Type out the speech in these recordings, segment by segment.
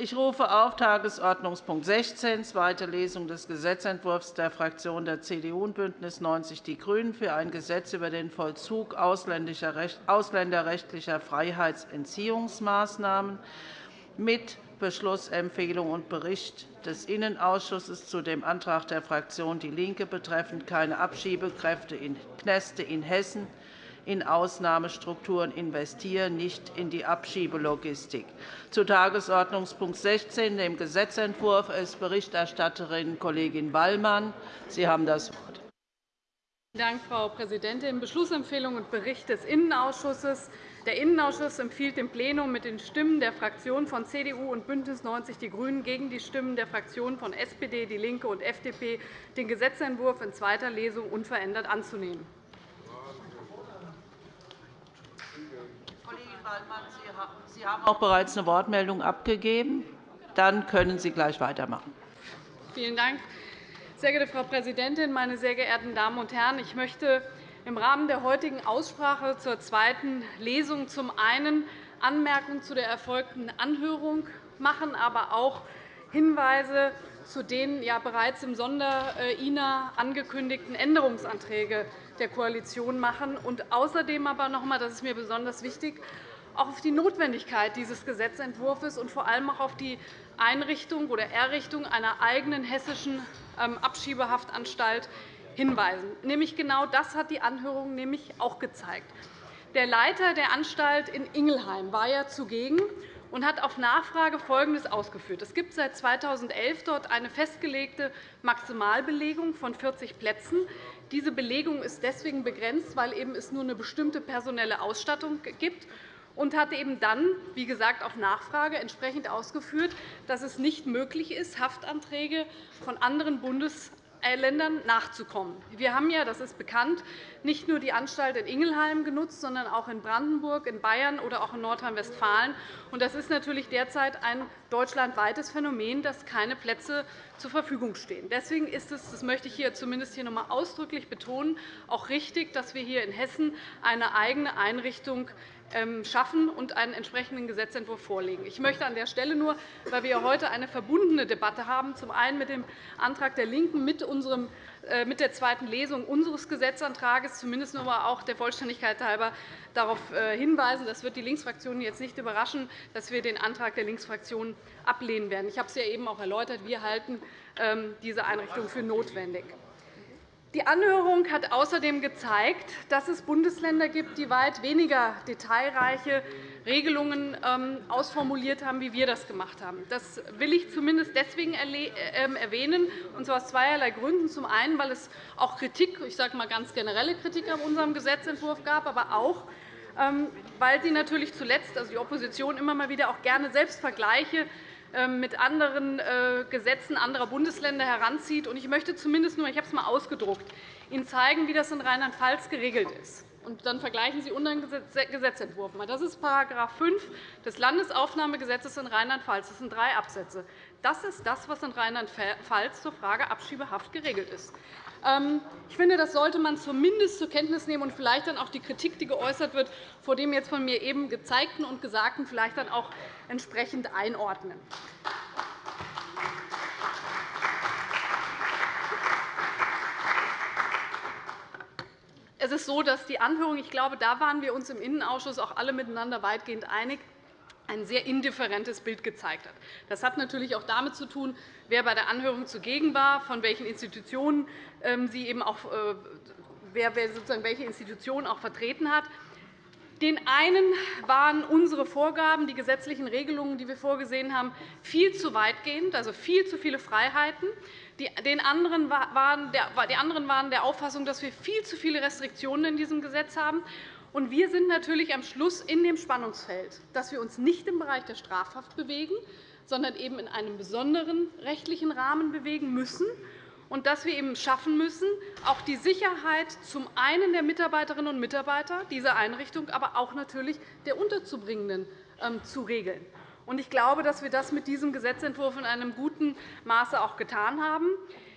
Ich rufe auf Tagesordnungspunkt 16, zweite Lesung des Gesetzentwurfs der Fraktionen der CDU und BÜNDNIS 90 die GRÜNEN für ein Gesetz über den Vollzug ausländerrechtlicher Freiheitsentziehungsmaßnahmen mit Beschlussempfehlung und Bericht des Innenausschusses zu dem Antrag der Fraktion DIE LINKE betreffend keine Abschiebekräfte in Kneste in Hessen in Ausnahmestrukturen investieren, nicht in die Abschiebelogistik. Zu Tagesordnungspunkt 16, dem Gesetzentwurf, ist Berichterstatterin Kollegin Wallmann. Sie haben das Wort. Vielen Dank, Frau Präsidentin. Beschlussempfehlung und Bericht des Innenausschusses. Der Innenausschuss empfiehlt dem Plenum mit den Stimmen der Fraktionen von CDU und BÜNDNIS 90 die GRÜNEN gegen die Stimmen der Fraktionen von SPD, DIE LINKE und FDP den Gesetzentwurf in zweiter Lesung unverändert anzunehmen. Waldmann, Sie haben auch bereits eine Wortmeldung abgegeben. Dann können Sie gleich weitermachen. Vielen Dank. Sehr geehrte Frau Präsidentin, meine sehr geehrten Damen und Herren! Ich möchte im Rahmen der heutigen Aussprache zur zweiten Lesung zum einen Anmerkungen zu der erfolgten Anhörung machen, aber auch Hinweise zu den ja bereits im Sonder-INA angekündigten Änderungsanträgen der Koalition machen und außerdem aber noch einmal, das ist mir besonders wichtig, auch auf die Notwendigkeit dieses Gesetzentwurfs und vor allem auch auf die Einrichtung oder Errichtung einer eigenen hessischen ähm, Abschiebehaftanstalt hinweisen. Nämlich genau das hat die Anhörung nämlich auch gezeigt. Der Leiter der Anstalt in Ingelheim war ja zugegen und hat auf Nachfrage Folgendes ausgeführt. Es gibt seit 2011 dort eine festgelegte Maximalbelegung von 40 Plätzen. Diese Belegung ist deswegen begrenzt, weil es nur eine bestimmte personelle Ausstattung gibt und hat eben dann, wie gesagt, auf Nachfrage entsprechend ausgeführt, dass es nicht möglich ist, Haftanträge von anderen Bundesländern nachzukommen. Wir haben ja, das ist bekannt, nicht nur die Anstalt in Ingelheim genutzt, sondern auch in Brandenburg, in Bayern oder auch in Nordrhein-Westfalen. Das ist natürlich derzeit ein deutschlandweites Phänomen, dass keine Plätze zur Verfügung stehen. Deswegen ist es, das möchte ich hier zumindest hier noch einmal ausdrücklich betonen, auch richtig, dass wir hier in Hessen eine eigene Einrichtung schaffen und einen entsprechenden Gesetzentwurf vorlegen. Ich möchte an der Stelle nur, weil wir heute eine verbundene Debatte haben, zum einen mit dem Antrag der LINKEN mit, unserem, äh, mit der zweiten Lesung unseres Gesetzantrags zumindest noch einmal auch der Vollständigkeit halber darauf äh, hinweisen. Das wird die Linksfraktion jetzt nicht überraschen, dass wir den Antrag der Linksfraktion ablehnen werden. Ich habe es ja eben auch erläutert. Wir halten ähm, diese Einrichtung für notwendig. Die Anhörung hat außerdem gezeigt, dass es Bundesländer gibt, die weit weniger detailreiche Regelungen ähm, ausformuliert haben, wie wir das gemacht haben. Das will ich zumindest deswegen ähm, erwähnen, und zwar aus zweierlei Gründen. Zum einen, weil es auch Kritik, ich sage mal ganz generelle Kritik an unserem Gesetzentwurf gab, aber auch, ähm, weil Sie natürlich zuletzt, also die Opposition, immer mal wieder auch gerne selbst Vergleiche mit anderen äh, Gesetzen anderer Bundesländer heranzieht. Ich möchte zumindest nur, ich habe es einmal ausgedruckt, Ihnen zeigen, wie das in Rheinland-Pfalz geregelt ist. Dann vergleichen Sie unseren Gesetzentwurf. Das ist § 5 des Landesaufnahmegesetzes in Rheinland-Pfalz. Das sind drei Absätze. Das ist das, was in Rheinland-Pfalz zur Frage Abschiebehaft geregelt ist. Ähm, ich finde, das sollte man zumindest zur Kenntnis nehmen und vielleicht dann auch die Kritik, die geäußert wird, vor dem jetzt von mir eben gezeigten und Gesagten vielleicht dann auch entsprechend einordnen. Es ist so, dass die Anhörung, ich glaube, da waren wir uns im Innenausschuss auch alle miteinander weitgehend einig, ein sehr indifferentes Bild gezeigt hat. Das hat natürlich auch damit zu tun, wer bei der Anhörung zugegen war, von welchen Institutionen ähm, sie eben auch, äh, wer sozusagen welche Institutionen auch vertreten hat. Den einen waren unsere Vorgaben, die gesetzlichen Regelungen, die wir vorgesehen haben, viel zu weitgehend, also viel zu viele Freiheiten. Die anderen waren der Auffassung, dass wir viel zu viele Restriktionen in diesem Gesetz haben. Und wir sind natürlich am Schluss in dem Spannungsfeld, dass wir uns nicht im Bereich der Strafhaft bewegen, sondern eben in einem besonderen rechtlichen Rahmen bewegen müssen und dass wir eben schaffen müssen, auch die Sicherheit zum einen der Mitarbeiterinnen und Mitarbeiter dieser Einrichtung, aber auch natürlich der Unterzubringenden ähm, zu regeln. Ich glaube, dass wir das mit diesem Gesetzentwurf in einem guten Maße auch getan haben.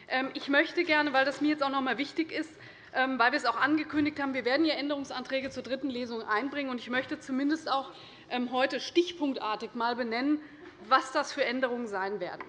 Ähm, ich möchte gerne, weil das mir jetzt auch noch einmal wichtig ist, weil wir es auch angekündigt haben, wir werden hier Änderungsanträge zur dritten Lesung einbringen. Ich möchte zumindest auch ähm, heute stichpunktartig mal benennen, was das für Änderungen sein werden.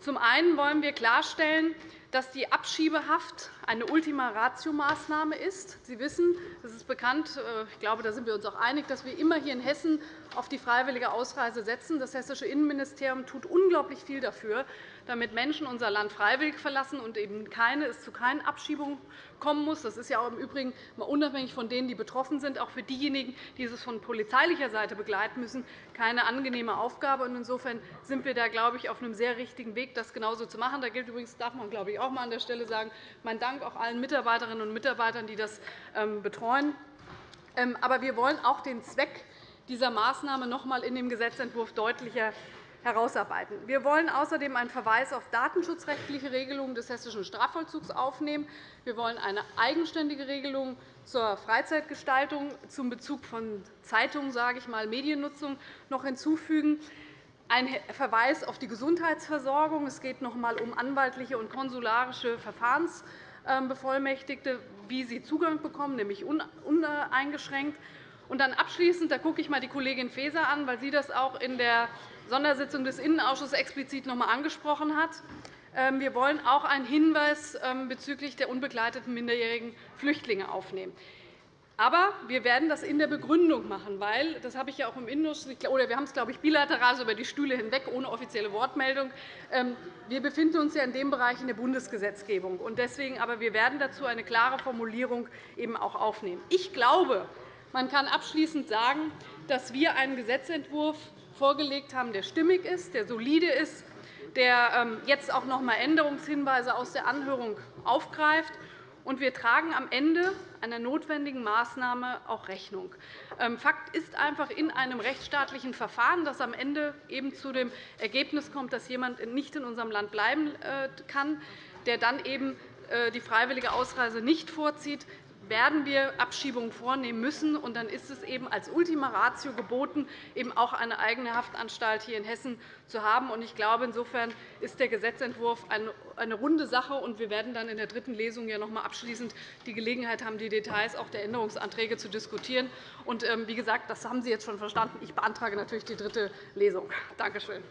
Zum einen wollen wir klarstellen, dass die Abschiebehaft eine Ultima-Ratio-Maßnahme ist. Sie wissen, das ist bekannt, äh, ich glaube, da sind wir uns auch einig, dass wir immer hier in Hessen auf die freiwillige Ausreise setzen. Das hessische Innenministerium tut unglaublich viel dafür, damit Menschen unser Land freiwillig verlassen und eben keine, es zu keinen Abschiebungen kommen muss. Das ist ja auch im Übrigen mal unabhängig von denen, die betroffen sind, auch für diejenigen, die es von polizeilicher Seite begleiten müssen, keine angenehme Aufgabe. Insofern sind wir da, glaube ich, auf einem sehr richtigen Weg, das genauso zu machen. Da gilt übrigens, darf man, glaube ich, auch einmal an der Stelle sagen, mein Dank auch allen Mitarbeiterinnen und Mitarbeitern, die das ähm, betreuen. Ähm, aber wir wollen auch den Zweck dieser Maßnahme noch einmal in dem Gesetzentwurf deutlicher herausarbeiten. Wir wollen außerdem einen Verweis auf datenschutzrechtliche Regelungen des hessischen Strafvollzugs aufnehmen. Wir wollen eine eigenständige Regelung zur Freizeitgestaltung zum Bezug von Zeitungen, sage ich mal, Mediennutzung noch hinzufügen. Ein Verweis auf die Gesundheitsversorgung. Es geht noch einmal um anwaltliche und konsularische Verfahrensbevollmächtigte, wie sie Zugang bekommen, nämlich uneingeschränkt. Und dann abschließend, da gucke ich mal die Kollegin Faeser an, weil sie das auch in der Sondersitzung des Innenausschusses explizit noch einmal angesprochen hat. Ähm, wir wollen auch einen Hinweis ähm, bezüglich der unbegleiteten minderjährigen Flüchtlinge aufnehmen. Aber wir werden das in der Begründung machen, weil das habe ich ja auch im Innenausschuss oder wir haben es glaube ich bilateral so über die Stühle hinweg ohne offizielle Wortmeldung. Ähm, wir befinden uns ja in dem Bereich in der Bundesgesetzgebung und deswegen aber wir werden dazu eine klare Formulierung eben auch aufnehmen. Ich glaube, man kann abschließend sagen, dass wir einen Gesetzentwurf vorgelegt haben, der stimmig ist, der solide ist, der ähm, jetzt auch noch einmal Änderungshinweise aus der Anhörung aufgreift. Und wir tragen am Ende einer notwendigen Maßnahme auch Rechnung. Ähm, Fakt ist einfach in einem rechtsstaatlichen Verfahren, das am Ende eben zu dem Ergebnis kommt, dass jemand nicht in unserem Land bleiben äh, kann, der dann eben äh, die freiwillige Ausreise nicht vorzieht, werden wir Abschiebungen vornehmen müssen. Und dann ist es eben als Ultima Ratio geboten, eben auch eine eigene Haftanstalt hier in Hessen zu haben. Ich glaube, insofern ist der Gesetzentwurf eine runde Sache. und Wir werden dann in der dritten Lesung ja noch einmal abschließend die Gelegenheit haben, die Details auch der Änderungsanträge zu diskutieren. Und, ähm, wie gesagt, das haben Sie jetzt schon verstanden. Ich beantrage natürlich die dritte Lesung. Danke schön.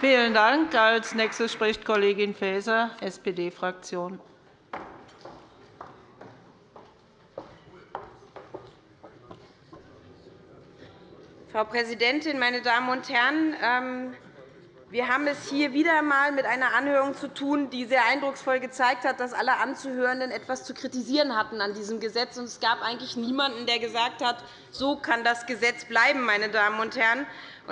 Vielen Dank. Als nächstes spricht Kollegin Faeser, SPD-Fraktion. Frau Präsidentin, meine Damen und Herren! Ähm, wir haben es hier wieder einmal mit einer Anhörung zu tun, die sehr eindrucksvoll gezeigt hat, dass alle Anzuhörenden etwas zu kritisieren hatten an diesem Gesetz. Es gab eigentlich niemanden, der gesagt hat, so kann das Gesetz bleiben. Meine Damen und Herren.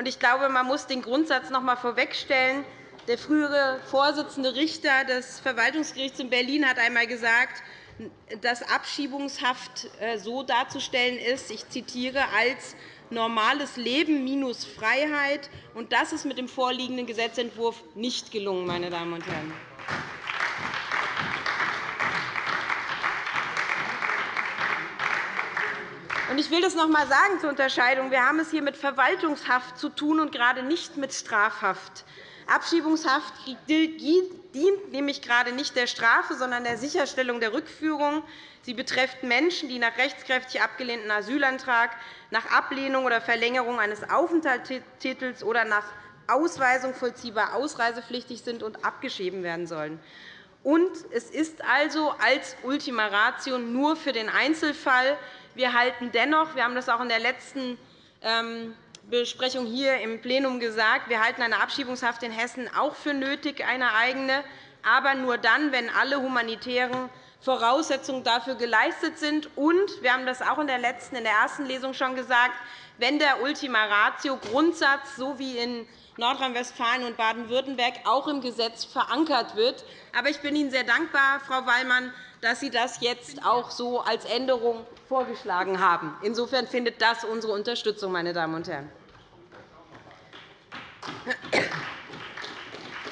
Ich glaube, man muss den Grundsatz noch einmal vorwegstellen. Der frühere Vorsitzende Richter des Verwaltungsgerichts in Berlin hat einmal gesagt, dass Abschiebungshaft äh, so darzustellen ist, ich zitiere, als normales Leben minus Freiheit. Das ist mit dem vorliegenden Gesetzentwurf nicht gelungen. Meine Damen und Herren. Ich will das noch einmal sagen zur Unterscheidung. Wir haben es hier mit Verwaltungshaft zu tun und gerade nicht mit Strafhaft. Abschiebungshaft dient nämlich gerade nicht der Strafe, sondern der Sicherstellung der Rückführung. Sie betrifft Menschen, die nach rechtskräftig abgelehnten Asylantrag, nach Ablehnung oder Verlängerung eines Aufenthaltstitels oder nach Ausweisung vollziehbar ausreisepflichtig sind und abgeschieden werden sollen. Und es ist also als Ultima Ratio nur für den Einzelfall. Wir halten dennoch, wir haben das auch in der letzten ähm, Besprechung hier im Plenum gesagt, wir halten eine Abschiebungshaft in Hessen auch für nötig, eine eigene, aber nur dann, wenn alle humanitären Voraussetzungen dafür geleistet sind. Und wir haben das auch in der letzten, in der ersten Lesung schon gesagt, wenn der Ultima Ratio Grundsatz, so wie in Nordrhein-Westfalen und Baden-Württemberg, auch im Gesetz verankert wird. Aber ich bin Ihnen sehr dankbar, Frau Wallmann, dass Sie das jetzt auch so als Änderung vorgeschlagen haben. Insofern findet das unsere Unterstützung, meine Damen und Herren.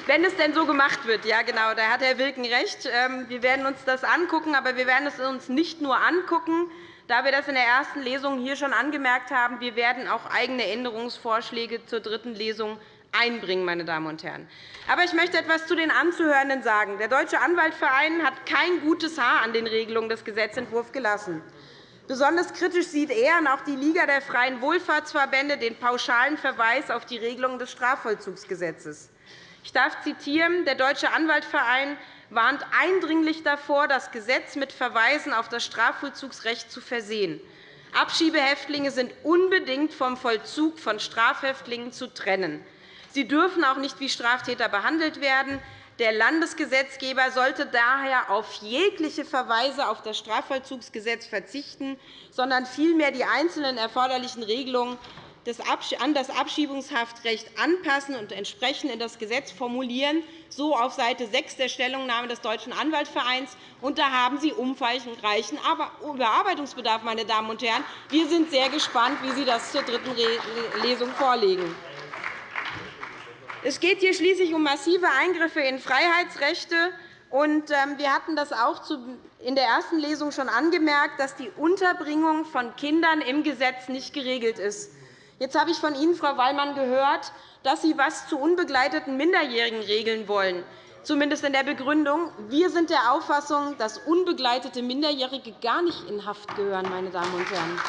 Wenn es denn so gemacht wird, ja genau, da hat Herr Wilken recht. Ähm, wir werden uns das angucken, aber wir werden es uns nicht nur angucken, da wir das in der ersten Lesung hier schon angemerkt haben. Wir werden auch eigene Änderungsvorschläge zur dritten Lesung einbringen. Meine Damen und Herren. Aber ich möchte etwas zu den Anzuhörenden sagen. Der Deutsche Anwaltsverein hat kein gutes Haar an den Regelungen des Gesetzentwurfs gelassen. Besonders kritisch sieht er und auch die Liga der Freien Wohlfahrtsverbände den pauschalen Verweis auf die Regelungen des Strafvollzugsgesetzes. Ich darf zitieren. Der Deutsche Anwaltverein warnt eindringlich davor, das Gesetz mit Verweisen auf das Strafvollzugsrecht zu versehen. Abschiebehäftlinge sind unbedingt vom Vollzug von Strafhäftlingen zu trennen. Sie dürfen auch nicht wie Straftäter behandelt werden. Der Landesgesetzgeber sollte daher auf jegliche Verweise auf das Strafvollzugsgesetz verzichten, sondern vielmehr die einzelnen erforderlichen Regelungen an das Abschiebungshaftrecht anpassen und entsprechend in das Gesetz formulieren, so auf Seite 6 der Stellungnahme des Deutschen Anwaltsvereins. Und da haben Sie umfangreichen Überarbeitungsbedarf. Meine Damen und Herren. Wir sind sehr gespannt, wie Sie das zur dritten Lesung vorlegen. Es geht hier schließlich um massive Eingriffe in Freiheitsrechte. Ähm, wir hatten das auch in der ersten Lesung schon angemerkt, dass die Unterbringung von Kindern im Gesetz nicht geregelt ist. Jetzt habe ich von Ihnen, Frau Wallmann, gehört, dass Sie etwas zu unbegleiteten Minderjährigen regeln wollen, zumindest in der Begründung. Wir sind der Auffassung, dass unbegleitete Minderjährige gar nicht in Haft gehören. Meine Damen und Herren.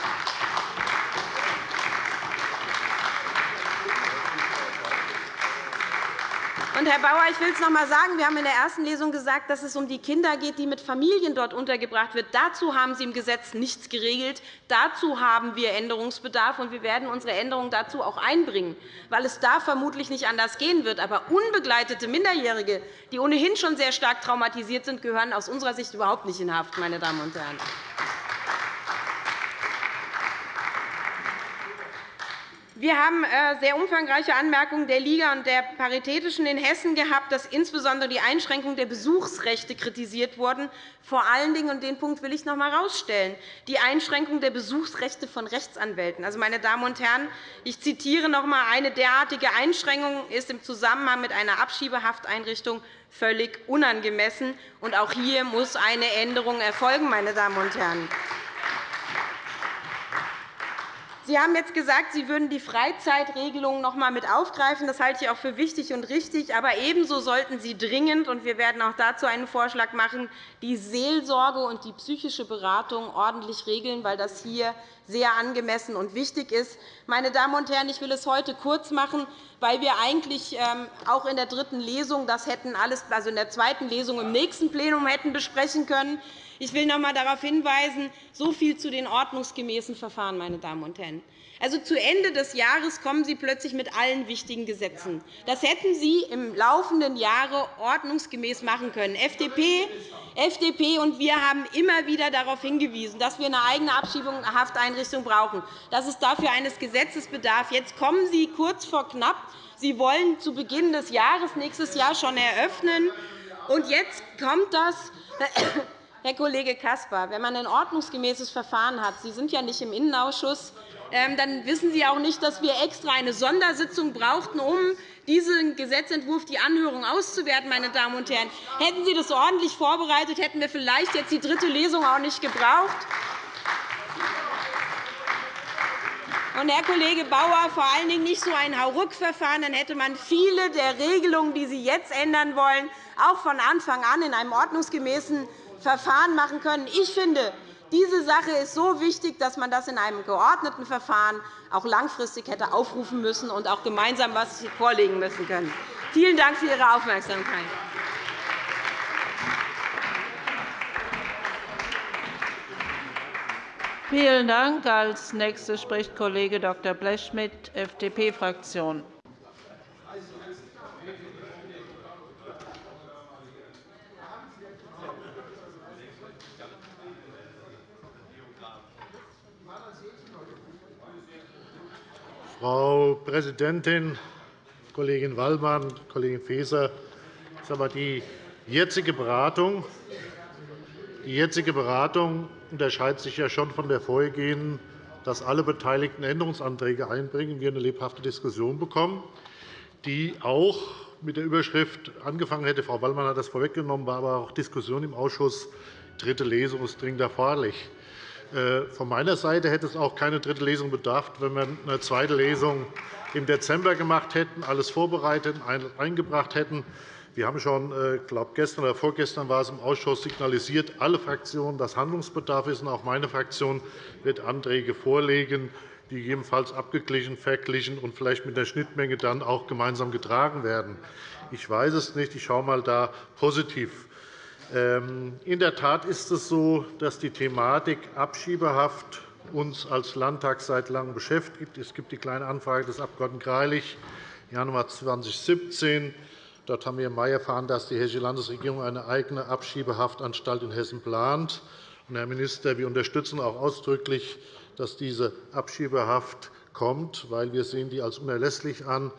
Und, Herr Bauer, ich will es noch einmal sagen. Wir haben in der ersten Lesung gesagt, dass es um die Kinder geht, die mit Familien dort untergebracht werden. Dazu haben Sie im Gesetz nichts geregelt. Dazu haben wir Änderungsbedarf, und wir werden unsere Änderungen dazu auch einbringen, weil es da vermutlich nicht anders gehen wird. Aber unbegleitete Minderjährige, die ohnehin schon sehr stark traumatisiert sind, gehören aus unserer Sicht überhaupt nicht in Haft. Meine Damen und Herren. Wir haben äh, sehr umfangreiche Anmerkungen der Liga und der Paritätischen in Hessen gehabt, dass insbesondere die Einschränkung der Besuchsrechte kritisiert wurden. Vor allen Dingen, und den Punkt will ich noch einmal herausstellen, die Einschränkung der Besuchsrechte von Rechtsanwälten. Also, meine Damen und Herren, ich zitiere noch einmal, eine derartige Einschränkung ist im Zusammenhang mit einer Abschiebehafteinrichtung völlig unangemessen. Und auch hier muss eine Änderung erfolgen. Meine Damen und Herren. Sie haben jetzt gesagt, Sie würden die Freizeitregelung noch einmal mit aufgreifen. Das halte ich auch für wichtig und richtig. Aber ebenso sollten Sie dringend, und wir werden auch dazu einen Vorschlag machen, die Seelsorge und die psychische Beratung ordentlich regeln, weil das hier sehr angemessen und wichtig ist. Meine Damen und Herren, ich will es heute kurz machen, weil wir eigentlich ähm, auch in der dritten Lesung das hätten alles, also in der zweiten Lesung im nächsten Plenum hätten besprechen können. Ich will noch einmal darauf hinweisen, so viel zu den ordnungsgemäßen Verfahren, meine Damen und Herren. Also, zu Ende des Jahres kommen Sie plötzlich mit allen wichtigen Gesetzen. Das hätten Sie im laufenden Jahre ordnungsgemäß machen können. FDP, FDP und wir haben immer wieder darauf hingewiesen, dass wir eine eigene Abschiebungshafteinrichtung brauchen, dass es dafür eines Gesetzes bedarf. Jetzt kommen Sie kurz vor knapp. Sie wollen zu Beginn des Jahres nächstes Jahr schon eröffnen. Und jetzt kommt das Herr Kollege Caspar, wenn man ein ordnungsgemäßes Verfahren hat, Sie sind ja nicht im Innenausschuss, ähm, dann wissen Sie auch nicht, dass wir extra eine Sondersitzung brauchten, um diesen Gesetzentwurf, die Anhörung auszuwerten. Meine Damen und Herren. Hätten Sie das ordentlich vorbereitet, hätten wir vielleicht jetzt die dritte Lesung auch nicht gebraucht. Und, Herr Kollege Bauer, vor allen Dingen nicht so ein Hauruck-Verfahren. Dann hätte man viele der Regelungen, die Sie jetzt ändern wollen, auch von Anfang an in einem ordnungsgemäßen Verfahren machen können. Ich finde, diese Sache ist so wichtig, dass man das in einem geordneten Verfahren auch langfristig hätte aufrufen müssen und auch gemeinsam etwas vorlegen müssen können. Vielen Dank für Ihre Aufmerksamkeit. Vielen Dank. Als Nächster spricht Kollege Dr. Blechschmidt, FDP-Fraktion. Frau Präsidentin, Kollegin Wallmann, Kollegin Faeser! Die jetzige Beratung, die jetzige Beratung unterscheidet sich ja schon von der vorhergehenden, dass alle Beteiligten Änderungsanträge einbringen, wir eine lebhafte Diskussion bekommen, die auch mit der Überschrift angefangen hätte. Frau Wallmann hat das vorweggenommen, war aber auch Diskussion im Ausschuss. Dritte Lesung ist dringend erforderlich. Äh, von meiner Seite hätte es auch keine dritte Lesung bedarf, wenn wir eine zweite Lesung im Dezember gemacht hätten, alles vorbereitet und eingebracht hätten. wir haben schon, äh, glaube gestern oder vorgestern war es im Ausschuss signalisiert, alle Fraktionen, dass Handlungsbedarf ist. Auch meine Fraktion wird Anträge vorlegen, die gegebenenfalls abgeglichen, verglichen und vielleicht mit der Schnittmenge dann auch gemeinsam getragen werden. Ich weiß es nicht. Ich schaue mal da positiv. Ähm, in der Tat ist es so, dass die Thematik Abschiebehaft uns als Landtag seit Langem beschäftigt. Es gibt die Kleine Anfrage des Abg. Greilich im Januar 2017. Dort haben wir im Mai erfahren, dass die Hessische Landesregierung eine eigene Abschiebehaftanstalt in Hessen plant. Herr Minister, wir unterstützen auch ausdrücklich dass diese Abschiebehaft kommt, weil wir sehen die als unerlässlich an,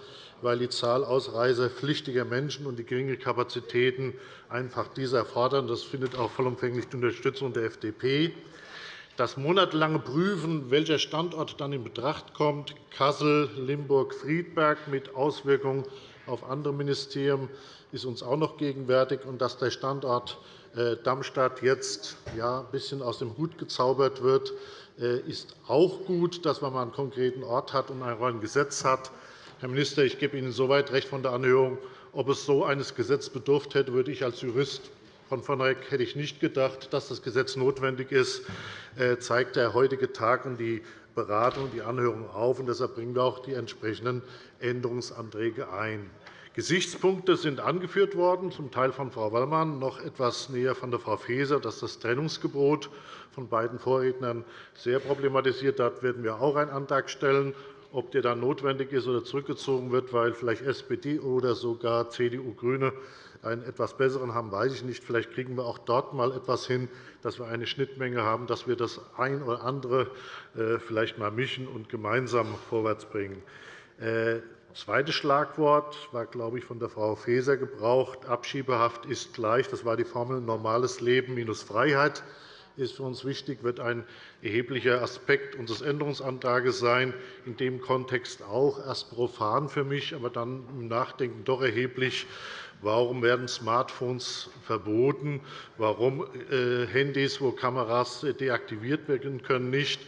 weil die Zahl ausreisepflichtiger Menschen und die geringen Kapazitäten einfach diese erfordern. Das findet auch vollumfänglich die Unterstützung der FDP. Das monatelange Prüfen, welcher Standort dann in Betracht kommt, Kassel, Limburg, Friedberg mit Auswirkungen auf andere Ministerien, ist uns auch noch gegenwärtig. Und dass der Standort äh, Darmstadt jetzt ein bisschen aus dem Hut gezaubert wird, äh, ist auch gut, dass man einen konkreten Ort hat und ein Gesetz hat. Herr Minister, ich gebe Ihnen insoweit recht von der Anhörung. Ob es so eines Gesetzes bedurft hätte, würde ich als Jurist von vornherein hätte ich nicht gedacht, dass das Gesetz notwendig ist, äh, zeigt der heutige Tag und die Beratung und die Anhörung auf. Deshalb bringen wir auch die entsprechenden Änderungsanträge ein. Gesichtspunkte sind angeführt worden, zum Teil von Frau Wallmann, noch etwas näher von der Frau Faeser, dass das Trennungsgebot von beiden Vorrednern sehr problematisiert. Dort werden wir auch einen Antrag stellen. Ob der dann notwendig ist oder zurückgezogen wird, weil vielleicht SPD oder sogar CDU, GRÜNE einen etwas besseren haben, weiß ich nicht. Vielleicht kriegen wir auch dort einmal etwas hin, dass wir eine Schnittmenge haben, dass wir das ein oder andere äh, vielleicht einmal mischen und gemeinsam vorwärtsbringen. Äh, das zweite Schlagwort war, glaube ich, von der Frau Faeser gebraucht. Abschiebehaft ist gleich. Das war die Formel normales Leben minus Freiheit ist für uns wichtig, wird ein erheblicher Aspekt unseres Änderungsantrags sein. In dem Kontext auch erst profan für mich, aber dann im Nachdenken doch erheblich. Warum werden Smartphones verboten? Warum äh, Handys, wo Kameras deaktiviert werden können, nicht?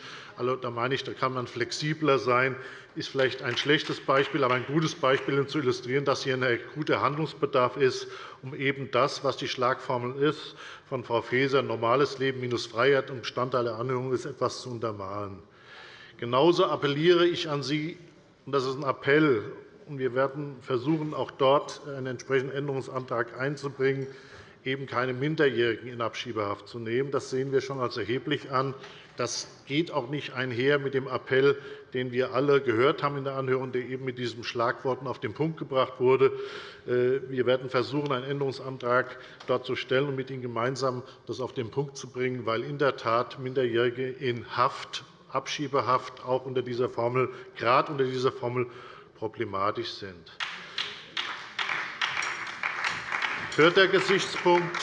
Also, da meine ich, da kann man flexibler sein ist vielleicht ein schlechtes Beispiel, aber ein gutes Beispiel, um zu illustrieren, dass hier ein guter Handlungsbedarf ist, um eben das, was die Schlagformel ist, von Frau Faeser, normales Leben minus Freiheit und Bestandteil der Anhörung ist, etwas zu untermalen. Genauso appelliere ich an Sie, und das ist ein Appell, und wir werden versuchen, auch dort einen entsprechenden Änderungsantrag einzubringen, eben keine Minderjährigen in Abschiebehaft zu nehmen. Das sehen wir schon als erheblich an. Das geht auch nicht einher mit dem Appell, den wir alle gehört haben in der Anhörung, der eben mit diesen Schlagworten auf den Punkt gebracht wurde. Äh, wir werden versuchen, einen Änderungsantrag dort zu stellen und mit Ihnen gemeinsam das auf den Punkt zu bringen, weil in der Tat Minderjährige in Haft, Abschiebehaft auch unter dieser Formel, gerade unter dieser Formel problematisch sind. Vierter Gesichtspunkt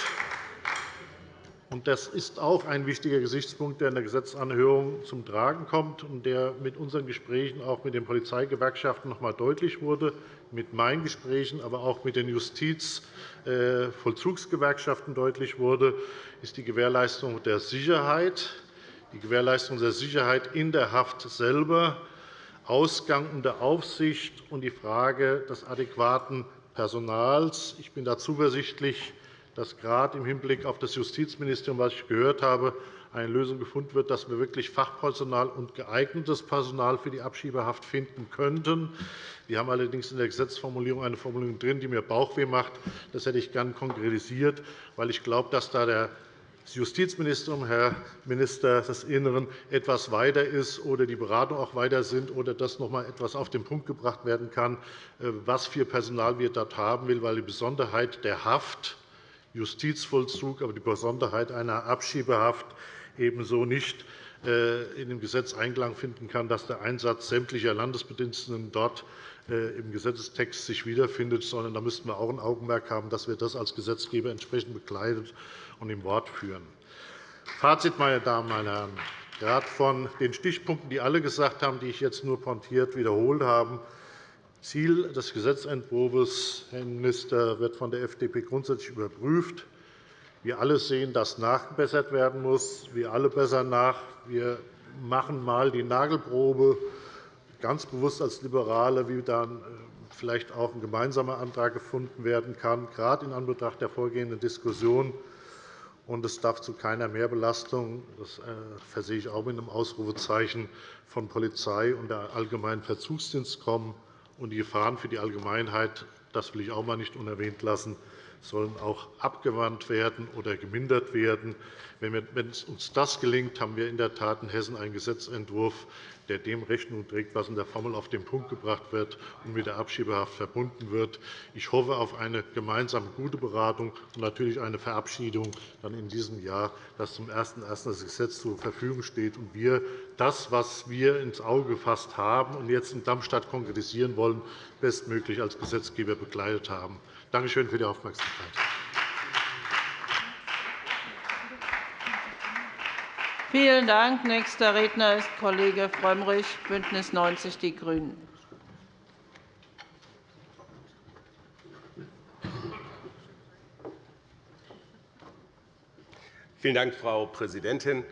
das ist auch ein wichtiger Gesichtspunkt, der in der Gesetzesanhörung zum Tragen kommt und der mit unseren Gesprächen auch mit den Polizeigewerkschaften noch einmal deutlich wurde, mit meinen Gesprächen, aber auch mit den Justizvollzugsgewerkschaften deutlich wurde, ist die Gewährleistung der Sicherheit, die Gewährleistung der Sicherheit in der Haft selber, Ausgang unter Aufsicht und die Frage des adäquaten Personals. Ich bin da zuversichtlich, dass gerade im Hinblick auf das Justizministerium, was ich gehört habe, eine Lösung gefunden wird, dass wir wirklich Fachpersonal und geeignetes Personal für die Abschiebehaft finden könnten. Wir haben allerdings in der Gesetzesformulierung eine Formulierung drin, die mir Bauchweh macht. Das hätte ich gern konkretisiert, weil ich glaube, dass da der das Justizministerium, Herr Minister des Innern, etwas weiter ist oder die Beratungen auch weiter sind oder dass noch einmal etwas auf den Punkt gebracht werden kann, äh, was für Personal wir dort haben will, weil die Besonderheit der Haft Justizvollzug, aber die Besonderheit einer Abschiebehaft ebenso nicht äh, in dem Gesetz Einklang finden kann, dass der Einsatz sämtlicher Landesbediensteten dort äh, im Gesetzestext sich wiederfindet, sondern da müssten wir auch ein Augenmerk haben, dass wir das als Gesetzgeber entsprechend begleitet und im Wort führen. Fazit, meine Damen und Herren. Gerade von den Stichpunkten, die alle gesagt haben, die ich jetzt nur pointiert wiederholt habe, Ziel des Gesetzentwurfs, Herr Minister, wird von der FDP grundsätzlich überprüft. Wir alle sehen, dass nachgebessert werden muss. Wir alle bessern nach. Wir machen einmal die Nagelprobe ganz bewusst als Liberale, wie dann vielleicht auch ein gemeinsamer Antrag gefunden werden kann, gerade in Anbetracht der vorgehenden Diskussion. Und es darf zu keiner Mehrbelastung, das versehe ich auch mit einem Ausrufezeichen, von Polizei und der Allgemeinen Verzugsdienst kommen. Und die Gefahren für die Allgemeinheit, das will ich auch einmal nicht unerwähnt lassen, sollen auch abgewandt werden oder gemindert werden. Wenn uns das gelingt, haben wir in der Tat in Hessen einen Gesetzentwurf, der dem Rechnung trägt, was in der Formel auf den Punkt gebracht wird und mit der Abschiebehaft verbunden wird. Ich hoffe auf eine gemeinsame gute Beratung und natürlich eine Verabschiedung dann in diesem Jahr, dass zum 01.01. das Gesetz zur Verfügung steht und wir das, was wir ins Auge gefasst haben und jetzt in Darmstadt konkretisieren wollen, bestmöglich als Gesetzgeber begleitet haben. Danke schön für die Aufmerksamkeit. Vielen Dank. Nächster Redner ist Kollege Frömmrich, BÜNDNIS 90 die GRÜNEN. Vielen Dank, Frau Präsidentin.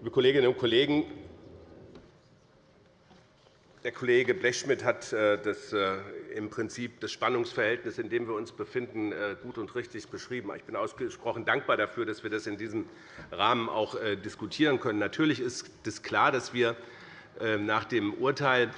Liebe Kolleginnen und Kollegen, der Kollege Blechschmidt hat äh, das, äh, im Prinzip das Spannungsverhältnis, in dem wir uns befinden, äh, gut und richtig beschrieben. Ich bin ausgesprochen dankbar dafür, dass wir das in diesem Rahmen auch diskutieren können. Natürlich ist es klar, dass wir nach dem Urteil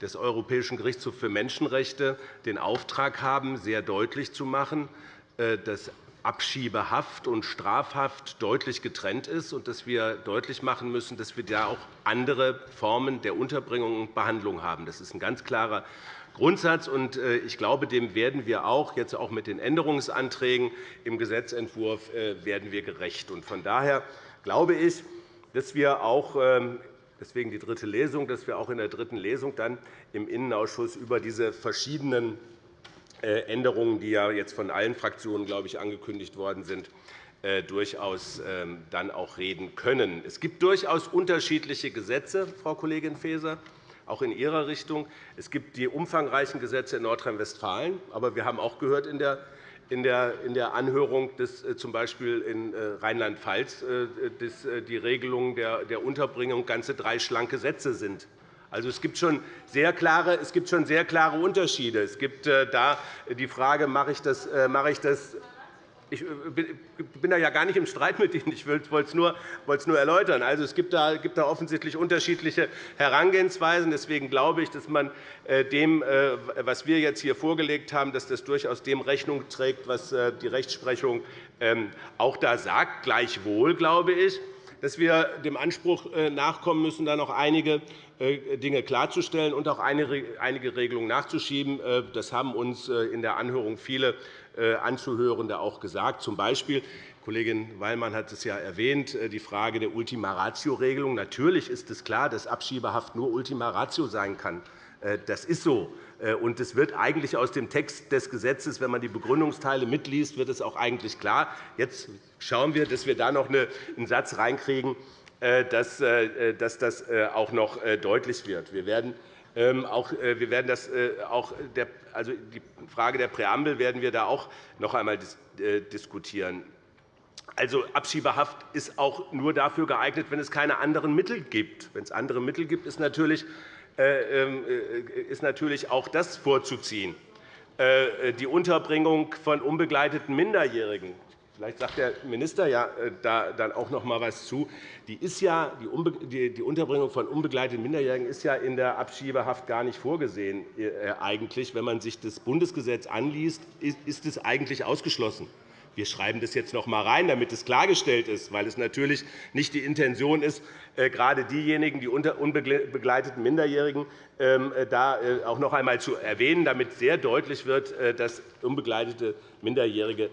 des Europäischen Gerichtshofs für Menschenrechte den Auftrag haben, sehr deutlich zu machen, dass Abschiebehaft und Strafhaft deutlich getrennt ist und dass wir deutlich machen müssen, dass wir da auch andere Formen der Unterbringung und Behandlung haben. Das ist ein ganz klarer Grundsatz, und äh, ich glaube, dem werden wir auch jetzt auch mit den Änderungsanträgen im Gesetzentwurf äh, werden wir gerecht. Von daher glaube ich, dass wir auch ähm, deswegen die dritte Lesung, dass wir auch in der dritten Lesung dann im Innenausschuss über diese verschiedenen äh, Änderungen, die ja jetzt von allen Fraktionen glaube ich, angekündigt worden sind, durchaus ähm, dann auch reden können. Es gibt durchaus unterschiedliche Gesetze, Frau Kollegin Faeser, auch in Ihrer Richtung. Es gibt die umfangreichen Gesetze in Nordrhein-Westfalen. Aber wir haben auch gehört in der in der Anhörung, dass äh, z. B. in Rheinland-Pfalz die Regelungen der Unterbringung ganze drei schlanke Sätze sind. Also, es gibt schon sehr klare, es gibt schon sehr klare Unterschiede. Es gibt äh, da die Frage, mache ich das, äh, mache ich das ich äh, bin da ja gar nicht im Streit mit Ihnen. Ich wollte es nur, erläutern. Also, es gibt da, offensichtlich unterschiedliche Herangehensweisen. Deswegen glaube ich, dass man dem, was wir jetzt hier vorgelegt haben, dass das durchaus dem Rechnung trägt, was die Rechtsprechung ähm, auch da sagt. Gleichwohl glaube ich, dass wir dem Anspruch nachkommen müssen, da noch einige äh, Dinge klarzustellen und auch einige Regelungen nachzuschieben. Äh, das haben uns äh, in der Anhörung viele Anzuhörende auch gesagt. Zum Beispiel Kollegin Wallmann hat es ja erwähnt, die Frage der Ultima Ratio-Regelung. Natürlich ist es klar, dass Abschiebehaft nur Ultima Ratio sein kann. Das ist so. Und es wird eigentlich aus dem Text des Gesetzes, wenn man die Begründungsteile mitliest, wird es auch eigentlich klar. Jetzt schauen wir, dass wir da noch einen Satz reinkriegen, äh, dass, äh, das äh, auch noch deutlich wird. Wir werden auch, wir werden das auch der, also die Frage der Präambel werden wir da auch noch einmal diskutieren. Also, Abschiebehaft ist auch nur dafür geeignet, wenn es keine anderen Mittel gibt. Wenn es andere Mittel gibt, ist natürlich, ähm, ist natürlich auch das vorzuziehen. Die Unterbringung von unbegleiteten Minderjährigen Vielleicht sagt der Minister ja äh, da dann auch noch einmal etwas zu. Die, ist ja, die Unterbringung von unbegleiteten Minderjährigen ist ja in der Abschiebehaft gar nicht vorgesehen. Äh, eigentlich. Wenn man sich das Bundesgesetz anliest, ist es eigentlich ausgeschlossen. Wir schreiben das jetzt noch einmal rein, damit es klargestellt ist, weil es natürlich nicht die Intention ist, äh, gerade diejenigen, die unbegleiteten Minderjährigen, ähm, da auch noch einmal zu erwähnen, damit sehr deutlich wird, dass unbegleitete Minderjährige äh,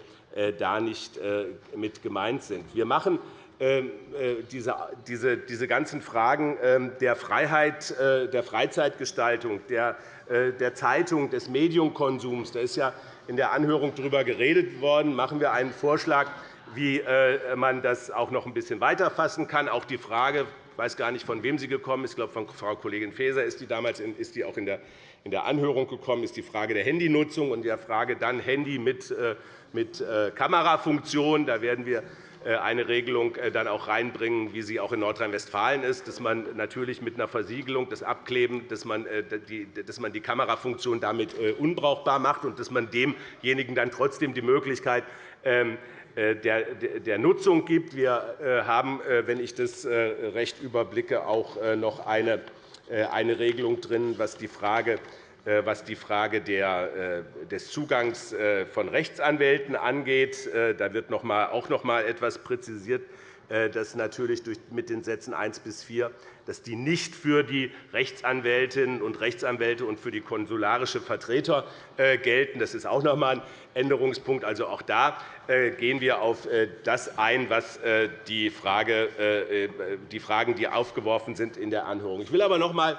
da nicht äh, mit gemeint sind. Wir machen ähm, äh, diese ganzen Fragen ähm, der Freiheit, der Freizeitgestaltung, der Zeitung, des Medienkonsums, da ist ja in der Anhörung darüber geredet worden, machen wir einen Vorschlag, wie man das auch noch ein bisschen weiterfassen kann. Auch die Frage, ich weiß gar nicht, von wem sie gekommen ist, ich glaube, von Frau Kollegin Faeser ist die damals ist die auch in der Anhörung gekommen, ist die Frage der Handynutzung und der Frage dann Handy mit mit äh, Kamerafunktion. Da werden wir eine Regelung dann auch reinbringen, wie sie auch in Nordrhein-Westfalen ist, dass man natürlich mit einer Versiegelung, das Abkleben, dass man die, dass man die Kamerafunktion damit unbrauchbar macht und dass man demjenigen dann trotzdem die Möglichkeit ähm, der Nutzung gibt. Wir haben, wenn ich das recht überblicke, auch noch eine Regelung drin, was die Frage äh, was die Frage äh, des Zugangs äh, von Rechtsanwälten angeht. Da wird auch noch einmal etwas präzisiert, dass natürlich mit den Sätzen 1 bis 4 dass die nicht für die Rechtsanwältinnen und Rechtsanwälte und für die konsularische Vertreter gelten. Das ist auch noch einmal ein Änderungspunkt. Also auch da gehen wir auf das ein, was die, Frage, die Fragen, die aufgeworfen sind in der Anhörung. Ich will aber noch einmal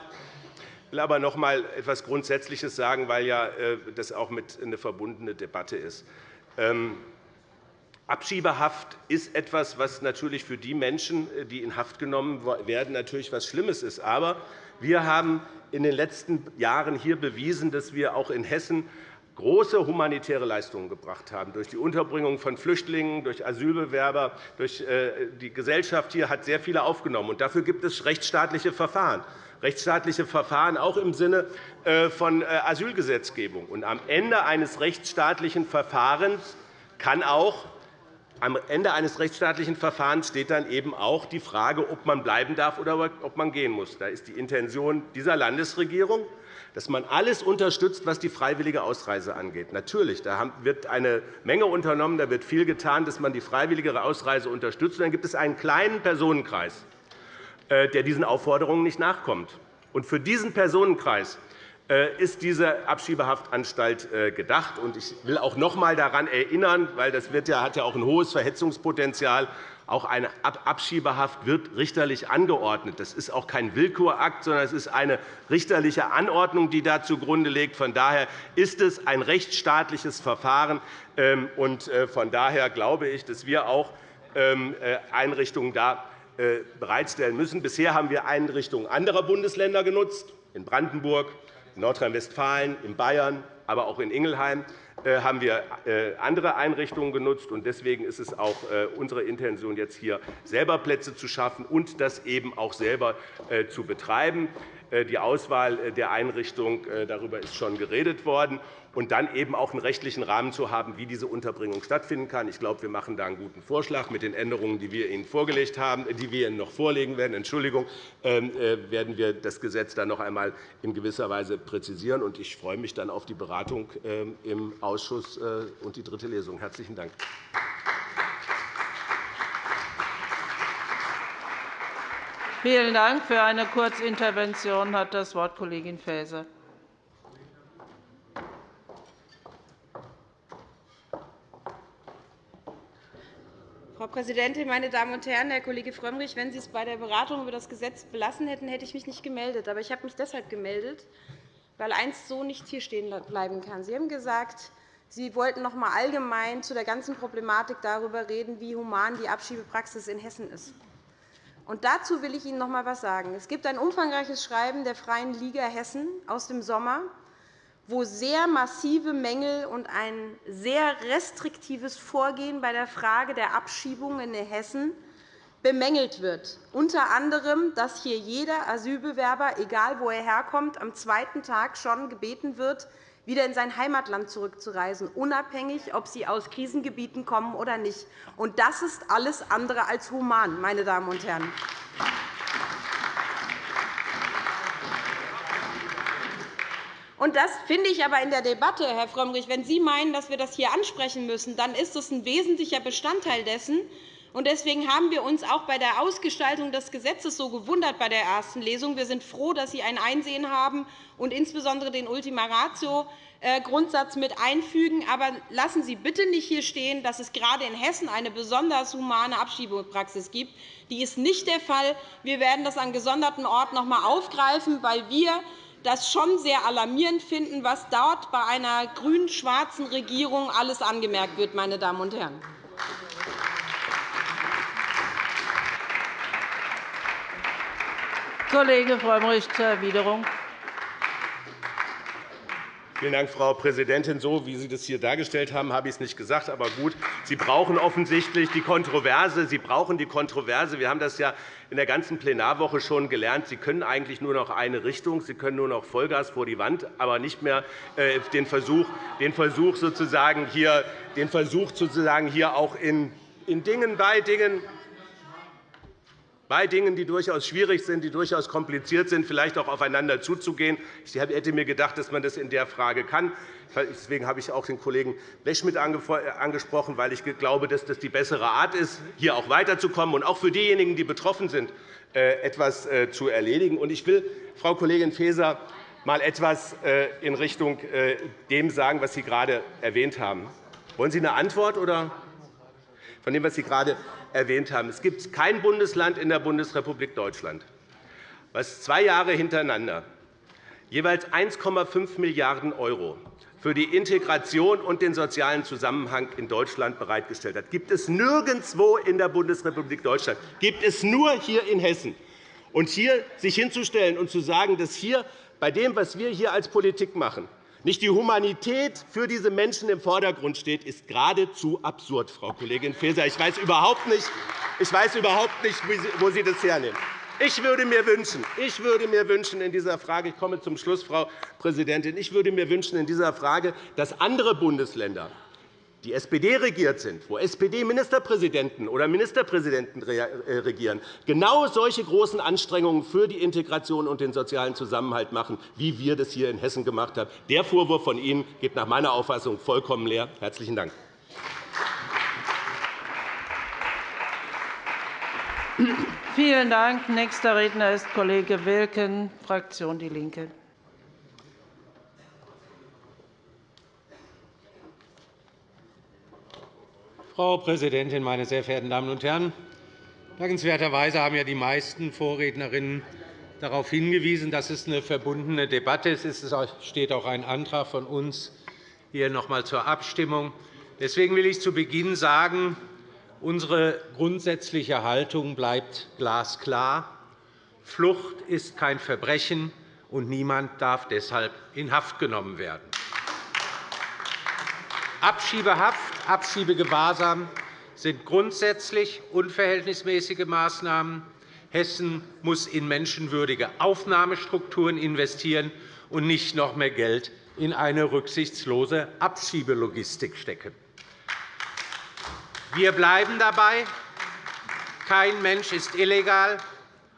will aber noch einmal etwas Grundsätzliches sagen, weil ja äh, das auch mit eine verbundene Debatte ist. Abschiebehaft ist etwas, was natürlich für die Menschen, äh, die in Haft genommen werden, natürlich etwas Schlimmes ist. Aber wir haben in den letzten Jahren hier bewiesen, dass wir auch in Hessen große humanitäre Leistungen gebracht haben, durch die Unterbringung von Flüchtlingen, durch Asylbewerber. Durch äh, die Gesellschaft hier hat sehr viele aufgenommen. Dafür gibt es rechtsstaatliche Verfahren rechtsstaatliche Verfahren auch im Sinne äh, von Asylgesetzgebung. Und am Ende eines rechtsstaatlichen Verfahrens kann auch am Ende eines rechtsstaatlichen Verfahrens steht dann eben auch die Frage, ob man bleiben darf oder ob man gehen muss. Da ist die Intention dieser Landesregierung, dass man alles unterstützt, was die freiwillige Ausreise angeht. Natürlich, da wird eine Menge unternommen, da wird viel getan, dass man die freiwillige Ausreise unterstützt. Und dann gibt es einen kleinen Personenkreis, äh, der diesen Aufforderungen nicht nachkommt. Und für diesen Personenkreis ist diese Abschiebehaftanstalt äh, gedacht. Ich will auch noch einmal daran erinnern, weil das hat ja auch ein hohes Verhetzungspotenzial. Auch eine Abschiebehaft wird richterlich angeordnet. Das ist auch kein Willkurakt, sondern es ist eine richterliche Anordnung, die da zugrunde liegt. Von daher ist es ein rechtsstaatliches Verfahren. Ähm, von daher glaube ich, dass wir auch ähm, Einrichtungen da äh, bereitstellen müssen. Bisher haben wir Einrichtungen anderer Bundesländer genutzt, in Brandenburg, in Nordrhein-Westfalen, in Bayern, aber auch in Ingelheim äh, haben wir äh, andere Einrichtungen genutzt. Deswegen ist es auch unsere Intention, jetzt hier selber Plätze zu schaffen und das eben auch selber zu betreiben. Die Auswahl der Einrichtung, darüber ist schon geredet worden und dann eben auch einen rechtlichen Rahmen zu haben, wie diese Unterbringung stattfinden kann. Ich glaube, wir machen da einen guten Vorschlag. Mit den Änderungen, die wir Ihnen vorgelegt haben, die wir Ihnen noch vorlegen werden, Entschuldigung, ähm, äh, werden wir das Gesetz dann noch einmal in gewisser Weise präzisieren. Ich freue mich dann auf die Beratung ähm, im Ausschuss äh, und die dritte Lesung. – Herzlichen Dank. Vielen Dank. Für eine Kurzintervention hat das Wort Kollegin Faeser. Frau Präsidentin, meine Damen und Herren! Herr Kollege Frömmrich, wenn Sie es bei der Beratung über das Gesetz belassen hätten, hätte ich mich nicht gemeldet. Aber ich habe mich deshalb gemeldet, weil eins so nicht hier stehen bleiben kann. Sie haben gesagt, Sie wollten noch einmal allgemein zu der ganzen Problematik darüber reden, wie human die Abschiebepraxis in Hessen ist. Und dazu will ich Ihnen noch einmal etwas sagen. Es gibt ein umfangreiches Schreiben der Freien Liga Hessen aus dem Sommer, wo sehr massive Mängel und ein sehr restriktives Vorgehen bei der Frage der Abschiebung in Hessen bemängelt wird, unter anderem, dass hier jeder Asylbewerber, egal wo er herkommt, am zweiten Tag schon gebeten wird, wieder in sein Heimatland zurückzureisen, unabhängig, ob sie aus Krisengebieten kommen oder nicht. Das ist alles andere als human, meine Damen und Herren. Und das finde ich aber in der Debatte, Herr Frömmrich, wenn Sie meinen, dass wir das hier ansprechen müssen, dann ist das ein wesentlicher Bestandteil dessen. Deswegen haben wir uns auch bei der Ausgestaltung des Gesetzes so gewundert bei der ersten Lesung. Wir sind froh, dass Sie ein Einsehen haben und insbesondere den Ultima Ratio Grundsatz mit einfügen. Aber lassen Sie bitte nicht hier stehen, dass es gerade in Hessen eine besonders humane Abschiebepraxis gibt. Die ist nicht der Fall. Wir werden das an gesonderten Orten noch einmal aufgreifen, weil wir das schon sehr alarmierend finden, was dort bei einer grün-schwarzen Regierung alles angemerkt wird. Meine Damen und Herren. Kollege Frömmrich zur Erwiderung. Vielen Dank, Frau Präsidentin. So, wie Sie das hier dargestellt haben, habe ich es nicht gesagt. Aber gut, Sie brauchen offensichtlich die Kontroverse. Sie brauchen die Kontroverse. Wir haben das ja in der ganzen Plenarwoche schon gelernt. Sie können eigentlich nur noch eine Richtung. Sie können nur noch Vollgas vor die Wand, aber nicht mehr äh, den Versuch, den Versuch, sozusagen hier, den Versuch sozusagen hier auch in, in Dingen, bei Dingen bei Dingen, die durchaus schwierig sind, die durchaus kompliziert sind, vielleicht auch aufeinander zuzugehen. Ich hätte mir gedacht, dass man das in der Frage kann. Deswegen habe ich auch den Kollegen Blechschmidt angesprochen, weil ich glaube, dass das die bessere Art ist, hier auch weiterzukommen und auch für diejenigen, die betroffen sind, äh, etwas äh, zu erledigen. Ich will, Frau Kollegin Faeser, mal etwas äh, in Richtung dem sagen, was Sie gerade erwähnt haben. Wollen Sie eine Antwort oder von dem, was Sie gerade erwähnt haben. Es gibt kein Bundesland in der Bundesrepublik Deutschland, das zwei Jahre hintereinander jeweils 1,5 Milliarden € für die Integration und den sozialen Zusammenhang in Deutschland bereitgestellt hat. Gibt es nirgendwo in der Bundesrepublik Deutschland. Gibt es nur hier in Hessen. Und hier sich hinzustellen und zu sagen, dass hier bei dem, was wir hier als Politik machen, nicht die Humanität für diese Menschen im Vordergrund steht, ist geradezu absurd, Frau Kollegin Faeser. Ich weiß überhaupt nicht, ich weiß überhaupt nicht wo Sie das hernehmen. Ich würde mir wünschen, ich würde mir wünschen in dieser Frage, ich komme zum Schluss, Frau Präsidentin, ich würde mir wünschen in dieser Frage, dass andere Bundesländer die SPD regiert sind, wo SPD-Ministerpräsidenten oder Ministerpräsidenten äh, regieren, genau solche großen Anstrengungen für die Integration und den sozialen Zusammenhalt machen, wie wir das hier in Hessen gemacht haben. Der Vorwurf von Ihnen geht nach meiner Auffassung vollkommen leer. – Herzlichen Dank. Vielen Dank. Nächster Redner ist Kollege Wilken, Fraktion DIE LINKE. Frau Präsidentin, meine sehr verehrten Damen und Herren! Dankenswerterweise haben ja die meisten Vorrednerinnen darauf hingewiesen, dass es eine verbundene Debatte ist. Es steht auch ein Antrag von uns hier noch einmal zur Abstimmung. Deswegen will ich zu Beginn sagen, unsere grundsätzliche Haltung bleibt glasklar. Flucht ist kein Verbrechen, und niemand darf deshalb in Haft genommen werden. Abschiebehaft, Abschiebegewahrsam sind grundsätzlich unverhältnismäßige Maßnahmen. Hessen muss in menschenwürdige Aufnahmestrukturen investieren und nicht noch mehr Geld in eine rücksichtslose Abschiebelogistik stecken. Wir bleiben dabei. Kein Mensch ist illegal.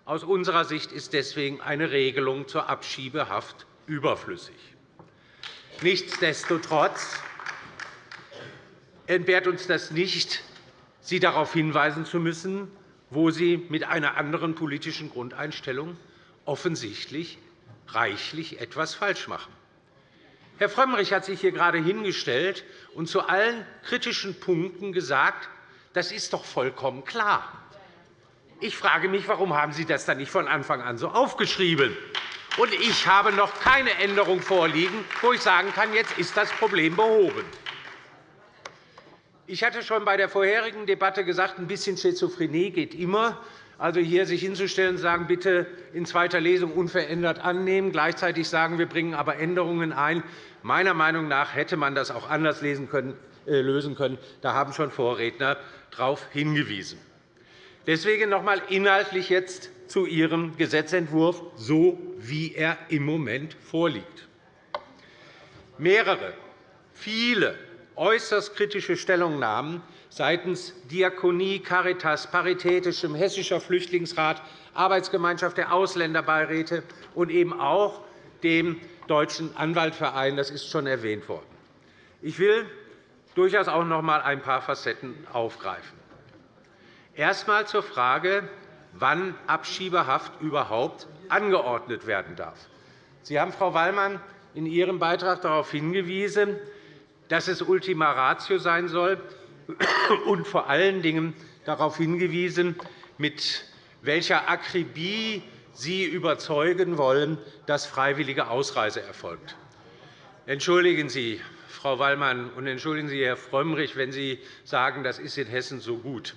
Aus unserer Sicht ist deswegen eine Regelung zur Abschiebehaft überflüssig. Nichtsdestotrotz entbehrt uns das nicht, Sie darauf hinweisen zu müssen, wo Sie mit einer anderen politischen Grundeinstellung offensichtlich reichlich etwas falsch machen. Herr Frömmrich hat sich hier gerade hingestellt und zu allen kritischen Punkten gesagt, das ist doch vollkommen klar. Ich frage mich, warum haben Sie das dann nicht von Anfang an so aufgeschrieben? Und ich habe noch keine Änderung vorliegen, wo ich sagen kann, jetzt ist das Problem behoben. Ich hatte schon bei der vorherigen Debatte gesagt, ein bisschen Schizophrenie geht immer. Also hier sich hinzustellen und sagen, bitte in zweiter Lesung unverändert annehmen, gleichzeitig sagen, wir bringen aber Änderungen ein. Meiner Meinung nach hätte man das auch anders äh, lösen können. Da haben schon Vorredner darauf hingewiesen. Deswegen noch einmal inhaltlich jetzt zu Ihrem Gesetzentwurf, so wie er im Moment vorliegt. Mehrere, viele äußerst kritische Stellungnahmen seitens Diakonie, Caritas, Paritätischem, Hessischer Flüchtlingsrat, Arbeitsgemeinschaft der Ausländerbeiräte und eben auch dem Deutschen Anwaltverein. Das ist schon erwähnt worden. Ich will durchaus auch noch einmal ein paar Facetten aufgreifen. Erst einmal zur Frage, wann Abschiebehaft überhaupt angeordnet werden darf. Sie haben, Frau Wallmann, in Ihrem Beitrag darauf hingewiesen, dass es Ultima Ratio sein soll, und vor allen Dingen darauf hingewiesen, mit welcher Akribie Sie überzeugen wollen, dass freiwillige Ausreise erfolgt. Entschuldigen Sie, Frau Wallmann, und entschuldigen Sie, Herr Frömmrich, wenn Sie sagen, das ist in Hessen so gut.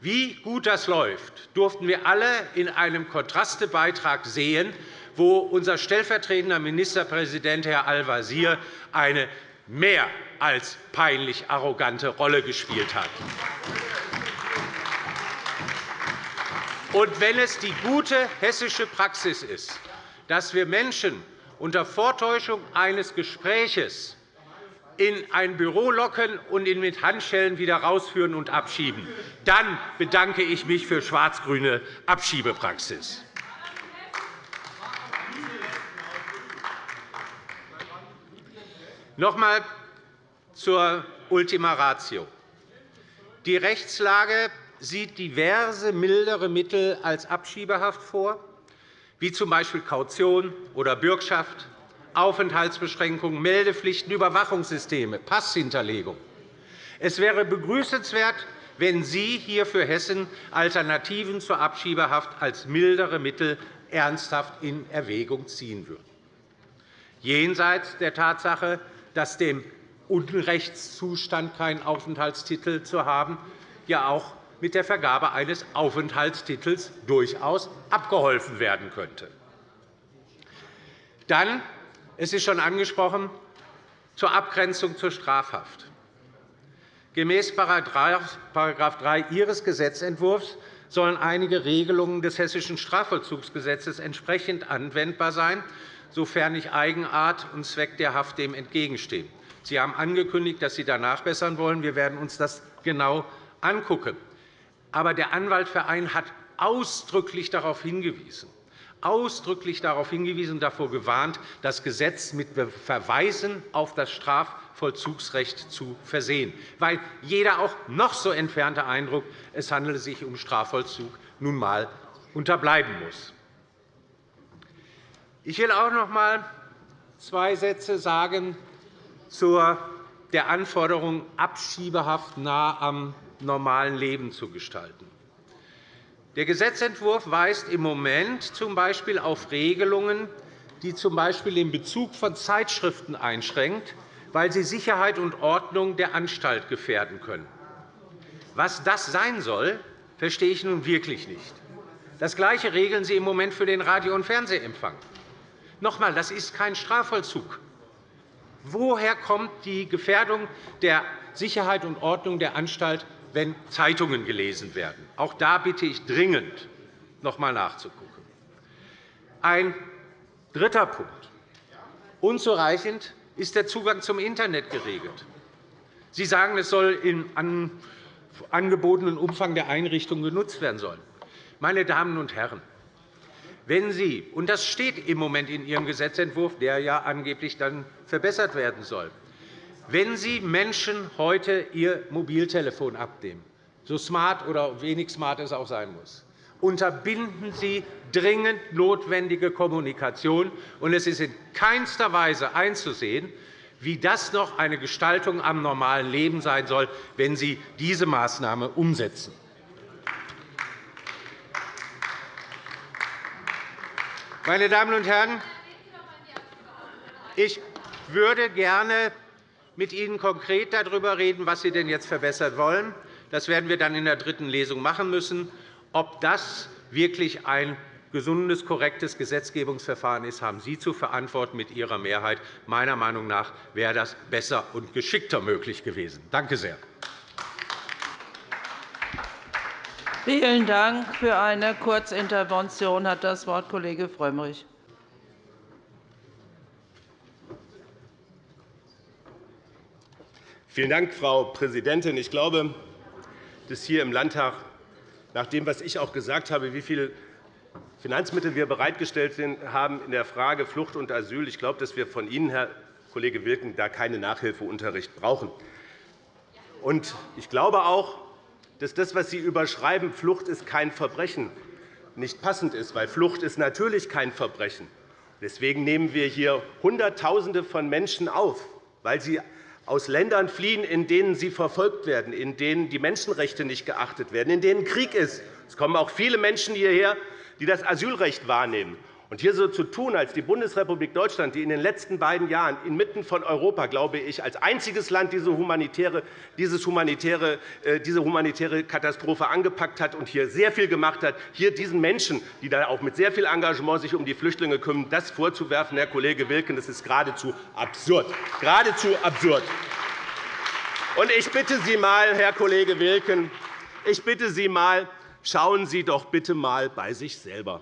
Wie gut das läuft, durften wir alle in einem Kontrastebeitrag sehen, wo unser stellvertretender Ministerpräsident, Herr Al-Wazir, eine mehr als peinlich arrogante Rolle gespielt hat. Und wenn es die gute hessische Praxis ist, dass wir Menschen unter Vortäuschung eines Gesprächs in ein Büro locken und ihn mit Handschellen wieder rausführen und abschieben, dann bedanke ich mich für schwarz-grüne Abschiebepraxis. Noch einmal zur Ultima Ratio. Die Rechtslage sieht diverse mildere Mittel als Abschiebehaft vor, wie z. B. Kaution oder Bürgschaft, Aufenthaltsbeschränkungen, Meldepflichten, Überwachungssysteme, Passhinterlegung. Es wäre begrüßenswert, wenn Sie hier für Hessen Alternativen zur Abschiebehaft als mildere Mittel ernsthaft in Erwägung ziehen würden. Jenseits der Tatsache, dass dem Unrechtszustand keinen Aufenthaltstitel zu haben, ja auch mit der Vergabe eines Aufenthaltstitels durchaus abgeholfen werden könnte. Dann, es ist schon angesprochen, zur Abgrenzung zur Strafhaft. Gemäß § 3 Ihres Gesetzentwurfs sollen einige Regelungen des Hessischen Strafvollzugsgesetzes entsprechend anwendbar sein, sofern nicht Eigenart und Zweck der Haft dem entgegenstehen. Sie haben angekündigt, dass Sie da nachbessern wollen. Wir werden uns das genau anschauen. Aber der Anwaltverein hat ausdrücklich darauf hingewiesen, ausdrücklich darauf hingewiesen und davor gewarnt, das Gesetz mit Verweisen auf das Strafvollzugsrecht zu versehen, weil jeder auch noch so entfernte Eindruck, es handele sich um Strafvollzug, nun einmal unterbleiben muss. Ich will auch noch einmal zwei Sätze sagen zu der Anforderung, Abschiebehaft nah am normalen Leben zu gestalten. Der Gesetzentwurf weist im Moment z. B. auf Regelungen, die z. B. den Bezug von Zeitschriften einschränkt, weil sie Sicherheit und Ordnung der Anstalt gefährden können. Was das sein soll, verstehe ich nun wirklich nicht. Das Gleiche regeln Sie im Moment für den Radio- und Fernsehempfang. Noch einmal, das ist kein Strafvollzug. Woher kommt die Gefährdung der Sicherheit und Ordnung der Anstalt wenn Zeitungen gelesen werden. Auch da bitte ich dringend, noch einmal nachzugucken. Ein dritter Punkt. Unzureichend ist der Zugang zum Internet geregelt. Sie sagen, es soll in angebotenen Umfang der Einrichtungen genutzt werden sollen. Meine Damen und Herren, wenn Sie, und das steht im Moment in Ihrem Gesetzentwurf, der ja angeblich dann verbessert werden soll, wenn Sie Menschen heute ihr Mobiltelefon abnehmen, so smart oder wenig smart es auch sein muss, unterbinden Sie dringend notwendige Kommunikation. Und es ist in keinster Weise einzusehen, wie das noch eine Gestaltung am normalen Leben sein soll, wenn Sie diese Maßnahme umsetzen. Meine Damen und Herren, ich würde gerne mit Ihnen konkret darüber reden, was Sie denn jetzt verbessern wollen. Das werden wir dann in der dritten Lesung machen müssen. Ob das wirklich ein gesundes, korrektes Gesetzgebungsverfahren ist, haben Sie zu verantworten mit Ihrer Mehrheit. Meiner Meinung nach wäre das besser und geschickter möglich gewesen. Danke sehr. Vielen Dank. Für eine Kurzintervention hat das Wort Kollege Frömmrich. Vielen Dank, Frau Präsidentin. Ich glaube, dass hier im Landtag, nach dem, was ich auch gesagt habe, wie viele Finanzmittel wir bereitgestellt haben in der Frage Flucht und Asyl, ich glaube, dass wir von Ihnen, Herr Kollege Wilken, da keinen Nachhilfeunterricht brauchen. Und ich glaube auch, dass das, was Sie überschreiben, Flucht ist kein Verbrechen, nicht passend ist, weil Flucht ist natürlich kein Verbrechen. Deswegen nehmen wir hier Hunderttausende von Menschen auf, weil sie aus Ländern fliehen, in denen sie verfolgt werden, in denen die Menschenrechte nicht geachtet werden, in denen Krieg ist. Es kommen auch viele Menschen hierher, die das Asylrecht wahrnehmen. Und hier so zu tun, als die Bundesrepublik Deutschland, die in den letzten beiden Jahren inmitten von Europa, glaube ich, als einziges Land diese humanitäre, dieses humanitäre, äh, diese humanitäre Katastrophe angepackt hat und hier sehr viel gemacht hat, hier diesen Menschen, die da auch mit sehr viel Engagement sich um die Flüchtlinge kümmern, das vorzuwerfen, Herr Kollege Wilken, das ist geradezu absurd. Geradezu absurd. Und ich bitte Sie mal, Herr Kollege Wilken, ich bitte Sie mal, schauen Sie doch bitte mal bei sich selber.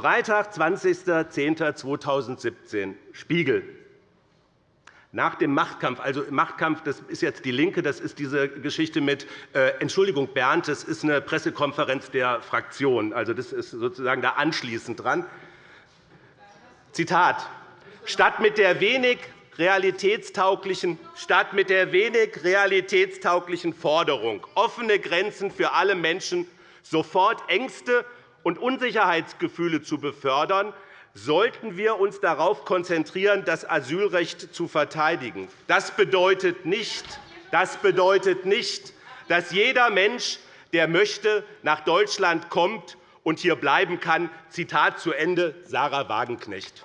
Freitag, 20.10.2017, Spiegel. Nach dem Machtkampf, also Machtkampf, das ist jetzt die LINKE, das ist diese Geschichte mit äh, Entschuldigung, Bernd, das ist eine Pressekonferenz der Fraktion. Also, das ist sozusagen da anschließend dran. Zitat. Statt mit der wenig realitätstauglichen, statt mit der wenig realitätstauglichen Forderung offene Grenzen für alle Menschen sofort Ängste und Unsicherheitsgefühle zu befördern, sollten wir uns darauf konzentrieren, das Asylrecht zu verteidigen. Das bedeutet nicht, das bedeutet nicht dass jeder Mensch, der möchte, nach Deutschland kommt und hier bleiben kann. Zitat zu Ende, Sarah Wagenknecht.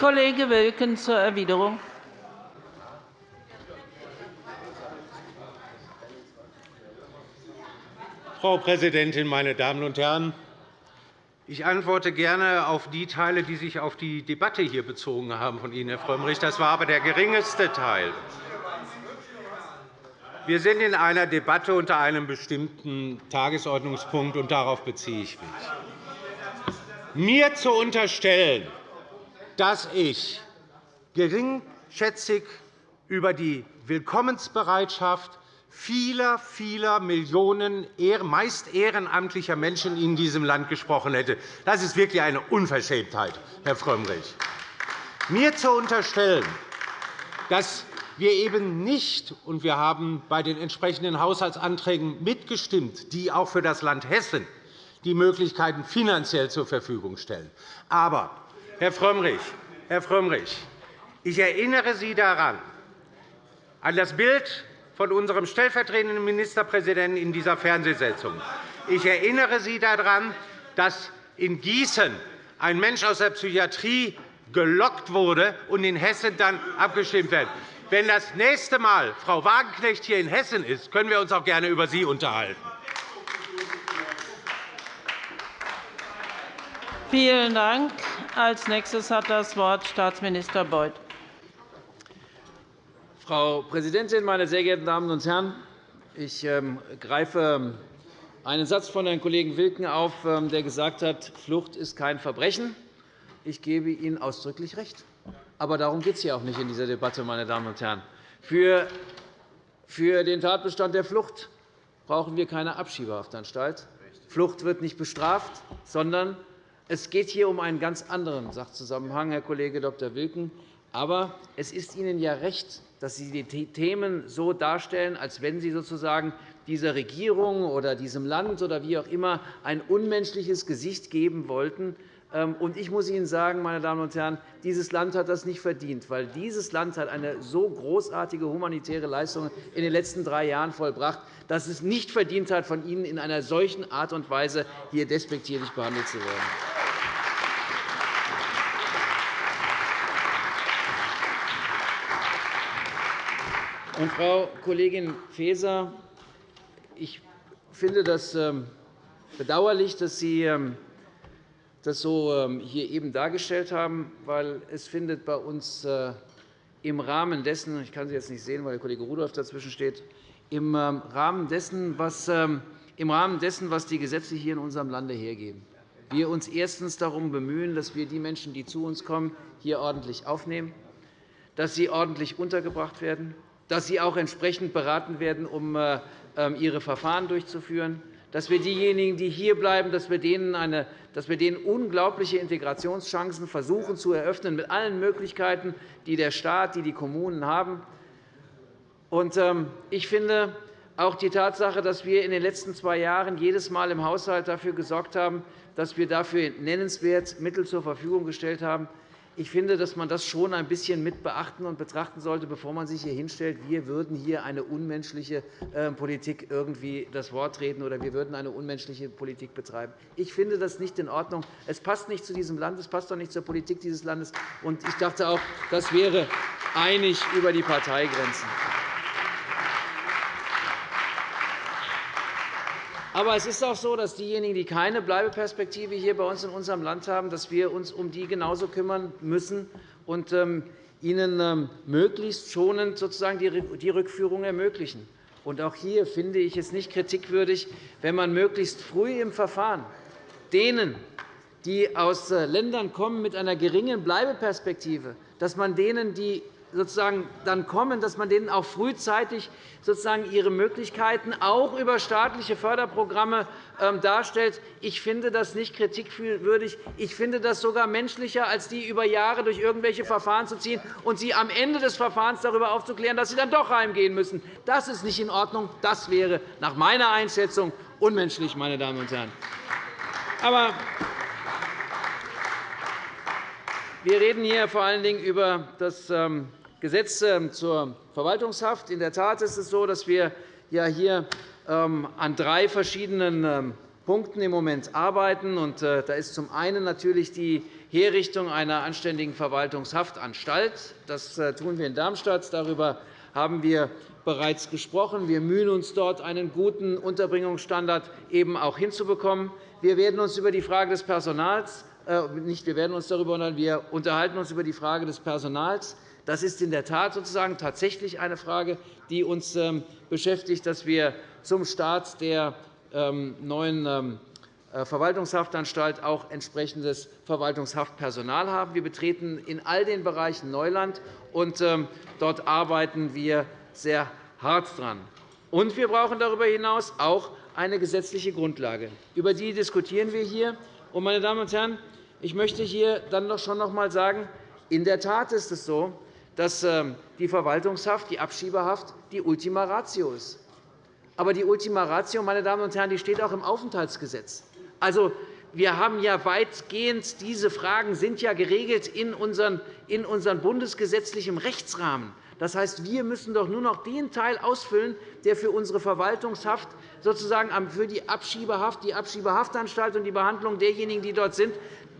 Kollege Wilken zur Erwiderung. Frau Präsidentin, meine Damen und Herren! Ich antworte gerne auf die Teile, die sich auf die Debatte hier bezogen haben von Ihnen, Herr Frömmrich. Das war aber der geringste Teil. Wir sind in einer Debatte unter einem bestimmten Tagesordnungspunkt, und darauf beziehe ich mich. Mir zu unterstellen, dass ich geringschätzig über die Willkommensbereitschaft vieler, vieler Millionen meist ehrenamtlicher Menschen in diesem Land gesprochen hätte. Das ist wirklich eine Unverschämtheit, Herr Frömmrich. Mir zu unterstellen, dass wir eben nicht, und wir haben bei den entsprechenden Haushaltsanträgen mitgestimmt, die auch für das Land Hessen die Möglichkeiten finanziell zur Verfügung stellen. Aber, Herr Frömmrich, Herr Frömmrich ich erinnere Sie daran, an das Bild von unserem stellvertretenden Ministerpräsidenten in dieser Fernsehsitzung. Ich erinnere Sie daran, dass in Gießen ein Mensch aus der Psychiatrie gelockt wurde und in Hessen dann abgestimmt wird. Wenn das nächste Mal Frau Wagenknecht hier in Hessen ist, können wir uns auch gerne über Sie unterhalten. Vielen Dank. Als nächstes hat das Wort Staatsminister Beuth. Frau Präsidentin, meine sehr geehrten Damen und Herren! Ich ähm, greife einen Satz von Herrn Kollegen Wilken auf, ähm, der gesagt hat, Flucht ist kein Verbrechen. Ich gebe Ihnen ausdrücklich recht. Aber darum geht es hier auch nicht in dieser Debatte, meine Damen und Herren. Für den Tatbestand der Flucht brauchen wir keine Abschiebehaftanstalt. Flucht wird nicht bestraft, sondern es geht hier um einen ganz anderen Sachzusammenhang, Herr Kollege Dr. Wilken. Aber es ist Ihnen ja recht, dass Sie die Themen so darstellen, als wenn Sie sozusagen dieser Regierung oder diesem Land oder wie auch immer ein unmenschliches Gesicht geben wollten. Ähm, ich muss Ihnen sagen, meine Damen und Herren, dieses Land hat das nicht verdient, weil dieses Land hat eine so großartige humanitäre Leistung in den letzten drei Jahren vollbracht, dass es nicht verdient hat, von Ihnen in einer solchen Art und Weise hier despektierlich behandelt zu werden. Und, Frau Kollegin Faeser, ich finde das ähm, bedauerlich, dass Sie ähm, das so ähm, hier eben dargestellt haben, weil es findet bei uns äh, im Rahmen dessen, ich kann Sie jetzt nicht sehen, weil der Kollege Rudolph dazwischen steht, im Rahmen dessen, was, im Rahmen dessen, was die Gesetze hier in unserem Lande hergeben. Wir uns erstens darum bemühen, dass wir die Menschen, die zu uns kommen, hier ordentlich aufnehmen, dass sie ordentlich untergebracht werden, dass sie auch entsprechend beraten werden, um äh, ähm, ihre Verfahren durchzuführen, dass wir diejenigen, die hierbleiben, dass wir denen, eine, dass wir denen unglaubliche Integrationschancen versuchen zu eröffnen mit allen Möglichkeiten, die der Staat, die die Kommunen haben. Ähm, ich finde auch die Tatsache, dass wir in den letzten zwei Jahren jedes Mal im Haushalt dafür gesorgt haben, dass wir dafür nennenswert Mittel zur Verfügung gestellt haben, ich finde, dass man das schon ein bisschen mit beachten und betrachten sollte, bevor man sich hier hinstellt, wir würden hier eine unmenschliche äh, Politik irgendwie das Wort reden oder wir würden eine unmenschliche Politik betreiben. Ich finde das nicht in Ordnung. Es passt nicht zu diesem Land, es passt auch nicht zur Politik dieses Landes. Ich dachte auch, das wäre einig über die Parteigrenzen. Aber es ist auch so, dass diejenigen, die keine Bleibeperspektive hier bei uns in unserem Land haben, dass wir uns um die genauso kümmern müssen und ähm, ihnen ähm, möglichst schonend sozusagen die Rückführung ermöglichen. Und auch hier finde ich es nicht kritikwürdig, wenn man möglichst früh im Verfahren denen, die aus äh, Ländern kommen mit einer geringen Bleibeperspektive, dass man denen, die sozusagen dann kommen, dass man denen auch frühzeitig sozusagen ihre Möglichkeiten auch über staatliche Förderprogramme ähm, darstellt. Ich finde das nicht kritikwürdig. Ich finde das sogar menschlicher, als die über Jahre durch irgendwelche Verfahren zu ziehen und sie am Ende des Verfahrens darüber aufzuklären, dass sie dann doch heimgehen müssen. Das ist nicht in Ordnung. Das wäre nach meiner Einschätzung unmenschlich, meine Damen und Herren. Aber wir reden hier vor allen Dingen über das ähm, Gesetz ähm, zur Verwaltungshaft. In der Tat ist es so, dass wir hier ähm, an drei verschiedenen ähm, Punkten im Moment arbeiten. Äh, da ist zum einen natürlich die Herrichtung einer anständigen Verwaltungshaftanstalt. Das äh, tun wir in Darmstadt. Darüber haben wir bereits gesprochen. Wir mühen uns dort, einen guten Unterbringungsstandard eben auch hinzubekommen. Wir werden uns über die Frage des Personals äh, nicht wir werden uns darüber unterhalten, wir unterhalten uns über die Frage des Personals. Das ist in der Tat sozusagen tatsächlich eine Frage, die uns ähm, beschäftigt, dass wir zum Start der ähm, neuen ähm, äh, Verwaltungshaftanstalt auch entsprechendes Verwaltungshaftpersonal haben. Wir betreten in all den Bereichen Neuland, und dort arbeiten wir sehr hart daran. Und wir brauchen darüber hinaus auch eine gesetzliche Grundlage. Über die diskutieren wir hier. Meine Damen und Herren, ich möchte hier dann schon noch einmal sagen, in der Tat ist es so, dass ähm, die Verwaltungshaft, die Abschiebehaft die Ultima Ratio ist. Aber die Ultima Ratio, meine Damen und Herren, die steht auch im Aufenthaltsgesetz. Also, wir haben ja weitgehend diese Fragen sind ja geregelt in unseren, in unseren bundesgesetzlichen Rechtsrahmen. Das heißt, wir müssen doch nur noch den Teil ausfüllen, der für unsere Verwaltungshaft, sozusagen für die Abschiebehaft, die Abschiebehaftanstalt und die Behandlung derjenigen, die dort sind,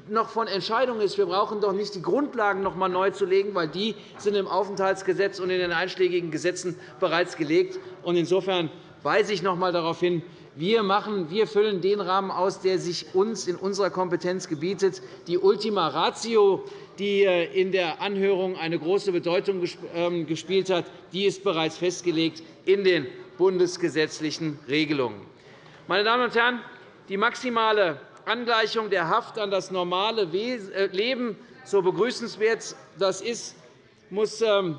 noch von Entscheidung ist. Wir brauchen doch nicht die Grundlagen noch einmal neu zu legen, weil die sind im Aufenthaltsgesetz und in den einschlägigen Gesetzen bereits gelegt. Insofern weise ich noch einmal darauf hin, wir, machen, wir füllen den Rahmen aus, der sich uns in unserer Kompetenz gebietet. Die Ultima Ratio, die äh, in der Anhörung eine große Bedeutung ähm, gespielt hat, die ist bereits festgelegt in den bundesgesetzlichen Regelungen. Meine Damen und Herren, die maximale Angleichung der Haft an das normale äh, Leben, so begrüßenswert das ist, muss ähm,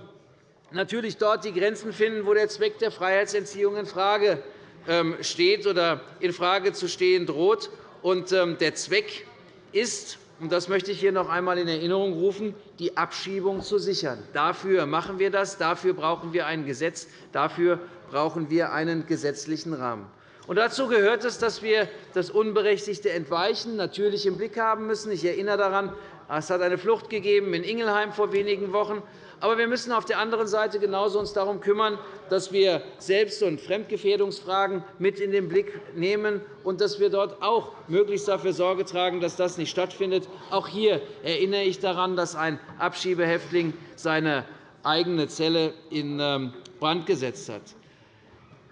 natürlich dort die Grenzen finden, wo der Zweck der Freiheitsentziehung infrage ähm, steht oder infrage zu stehen droht. Ähm, der Zweck ist, und das möchte ich hier noch einmal in Erinnerung rufen, die Abschiebung zu sichern. Dafür machen wir das. Dafür brauchen wir ein Gesetz. Dafür brauchen wir einen gesetzlichen Rahmen. Und dazu gehört es, dass wir das unberechtigte Entweichen natürlich im Blick haben müssen. Ich erinnere daran, es hat eine Flucht gegeben in Ingelheim vor wenigen Wochen. Aber wir müssen auf der anderen Seite genauso uns darum kümmern, dass wir Selbst- und Fremdgefährdungsfragen mit in den Blick nehmen und dass wir dort auch möglichst dafür Sorge tragen, dass das nicht stattfindet. Auch hier erinnere ich daran, dass ein Abschiebehäftling seine eigene Zelle in ähm, Brand gesetzt hat.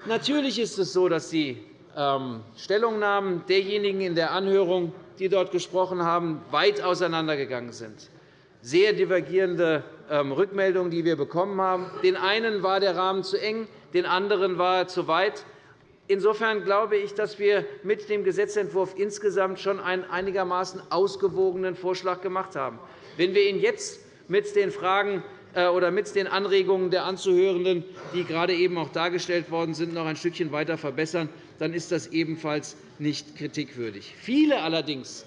Natürlich ist es so, dass die ähm, Stellungnahmen derjenigen in der Anhörung, die dort gesprochen haben, weit auseinandergegangen sind. Sehr divergierende ähm, Rückmeldungen, die wir bekommen haben. Den einen war der Rahmen zu eng, den anderen war er zu weit. Insofern glaube ich, dass wir mit dem Gesetzentwurf insgesamt schon einen einigermaßen ausgewogenen Vorschlag gemacht haben. Wenn wir ihn jetzt mit den Fragen oder mit den Anregungen der Anzuhörenden, die gerade eben auch dargestellt worden sind, noch ein Stückchen weiter verbessern, dann ist das ebenfalls nicht kritikwürdig. Viele allerdings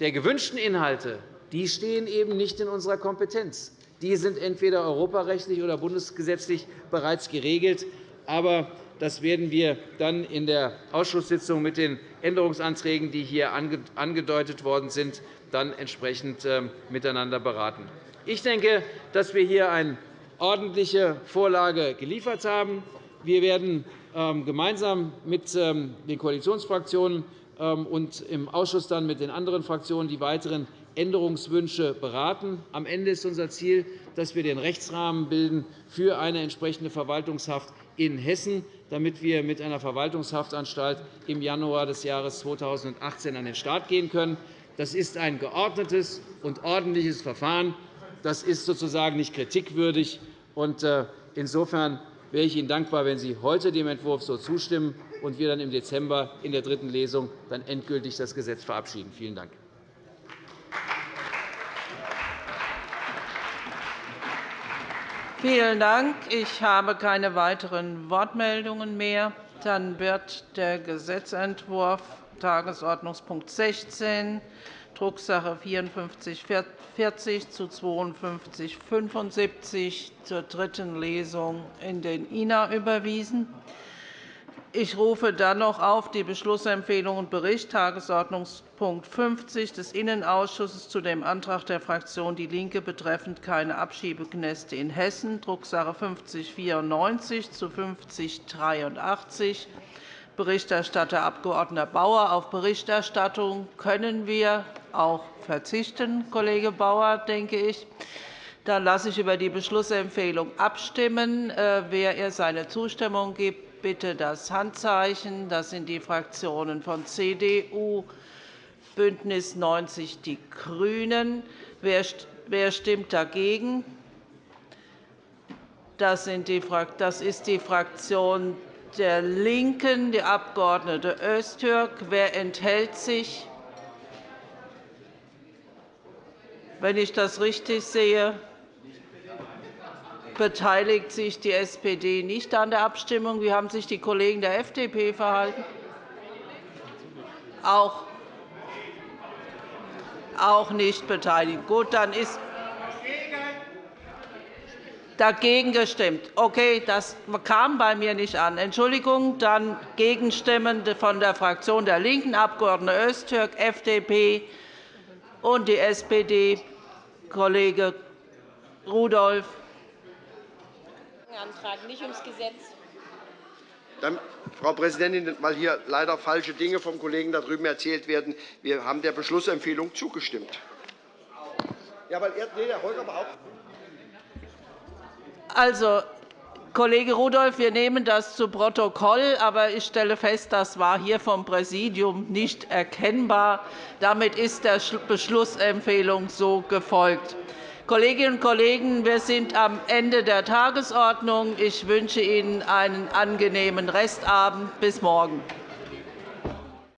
der gewünschten Inhalte die stehen eben nicht in unserer Kompetenz. Die sind entweder europarechtlich oder bundesgesetzlich bereits geregelt. Aber Das werden wir dann in der Ausschusssitzung mit den Änderungsanträgen, die hier angedeutet worden sind, dann entsprechend ähm, miteinander beraten. Ich denke, dass wir hier eine ordentliche Vorlage geliefert haben. Wir werden ähm, gemeinsam mit ähm, den Koalitionsfraktionen und im Ausschuss dann mit den anderen Fraktionen die weiteren Änderungswünsche beraten. Am Ende ist unser Ziel, dass wir den Rechtsrahmen bilden für eine entsprechende Verwaltungshaft in Hessen, damit wir mit einer Verwaltungshaftanstalt im Januar des Jahres 2018 an den Start gehen können. Das ist ein geordnetes und ordentliches Verfahren. Das ist sozusagen nicht kritikwürdig. Äh, insofern wäre ich Ihnen dankbar, wenn Sie heute dem Entwurf so zustimmen und wir dann im Dezember in der dritten Lesung dann endgültig das Gesetz verabschieden. Vielen Dank. Vielen Dank. Ich habe keine weiteren Wortmeldungen mehr. Dann wird der Gesetzentwurf Tagesordnungspunkt 16, Drucksache 5440 zu 5275 zur dritten Lesung in den INA überwiesen. Ich rufe dann noch auf die Beschlussempfehlung und Bericht Tagesordnungspunkt 50 des Innenausschusses zu dem Antrag der Fraktion DIE LINKE betreffend keine Abschiebeknäste in Hessen, Drucksache 5094 zu 5083. Berichterstatter Abg. Bauer. Auf Berichterstattung können wir auch verzichten, Kollege Bauer, denke ich. Dann lasse ich über die Beschlussempfehlung abstimmen. Äh, wer ihr seine Zustimmung gibt, bitte das Handzeichen. Das sind die Fraktionen von CDU, BÜNDNIS 90 die GRÜNEN. Wer stimmt dagegen? Das ist die Fraktion der LINKEN, die Abg. Öztürk. Wer enthält sich? Wenn ich das richtig sehe, beteiligt sich die SPD nicht an der Abstimmung. Wie haben sich die Kollegen der FDP verhalten? Auch, auch nicht beteiligt. Gut, dann ist dagegen gestimmt. Okay, das kam bei mir nicht an. Entschuldigung, dann Gegenstimmen von der Fraktion der LINKEN, Abg. Öztürk, FDP und die SPD, Kollege Rudolph. Antrag, nicht ums Gesetz. Dann, Frau Präsidentin, weil hier leider falsche Dinge vom Kollegen da drüben erzählt werden, wir haben der Beschlussempfehlung zugestimmt. Ja, weil er, nee, der Holger auch. Also, Kollege Rudolph, wir nehmen das zu Protokoll, aber ich stelle fest, das war hier vom Präsidium nicht erkennbar. Damit ist der Beschlussempfehlung so gefolgt. Kolleginnen und Kollegen, wir sind am Ende der Tagesordnung. Ich wünsche Ihnen einen angenehmen Restabend. Bis morgen.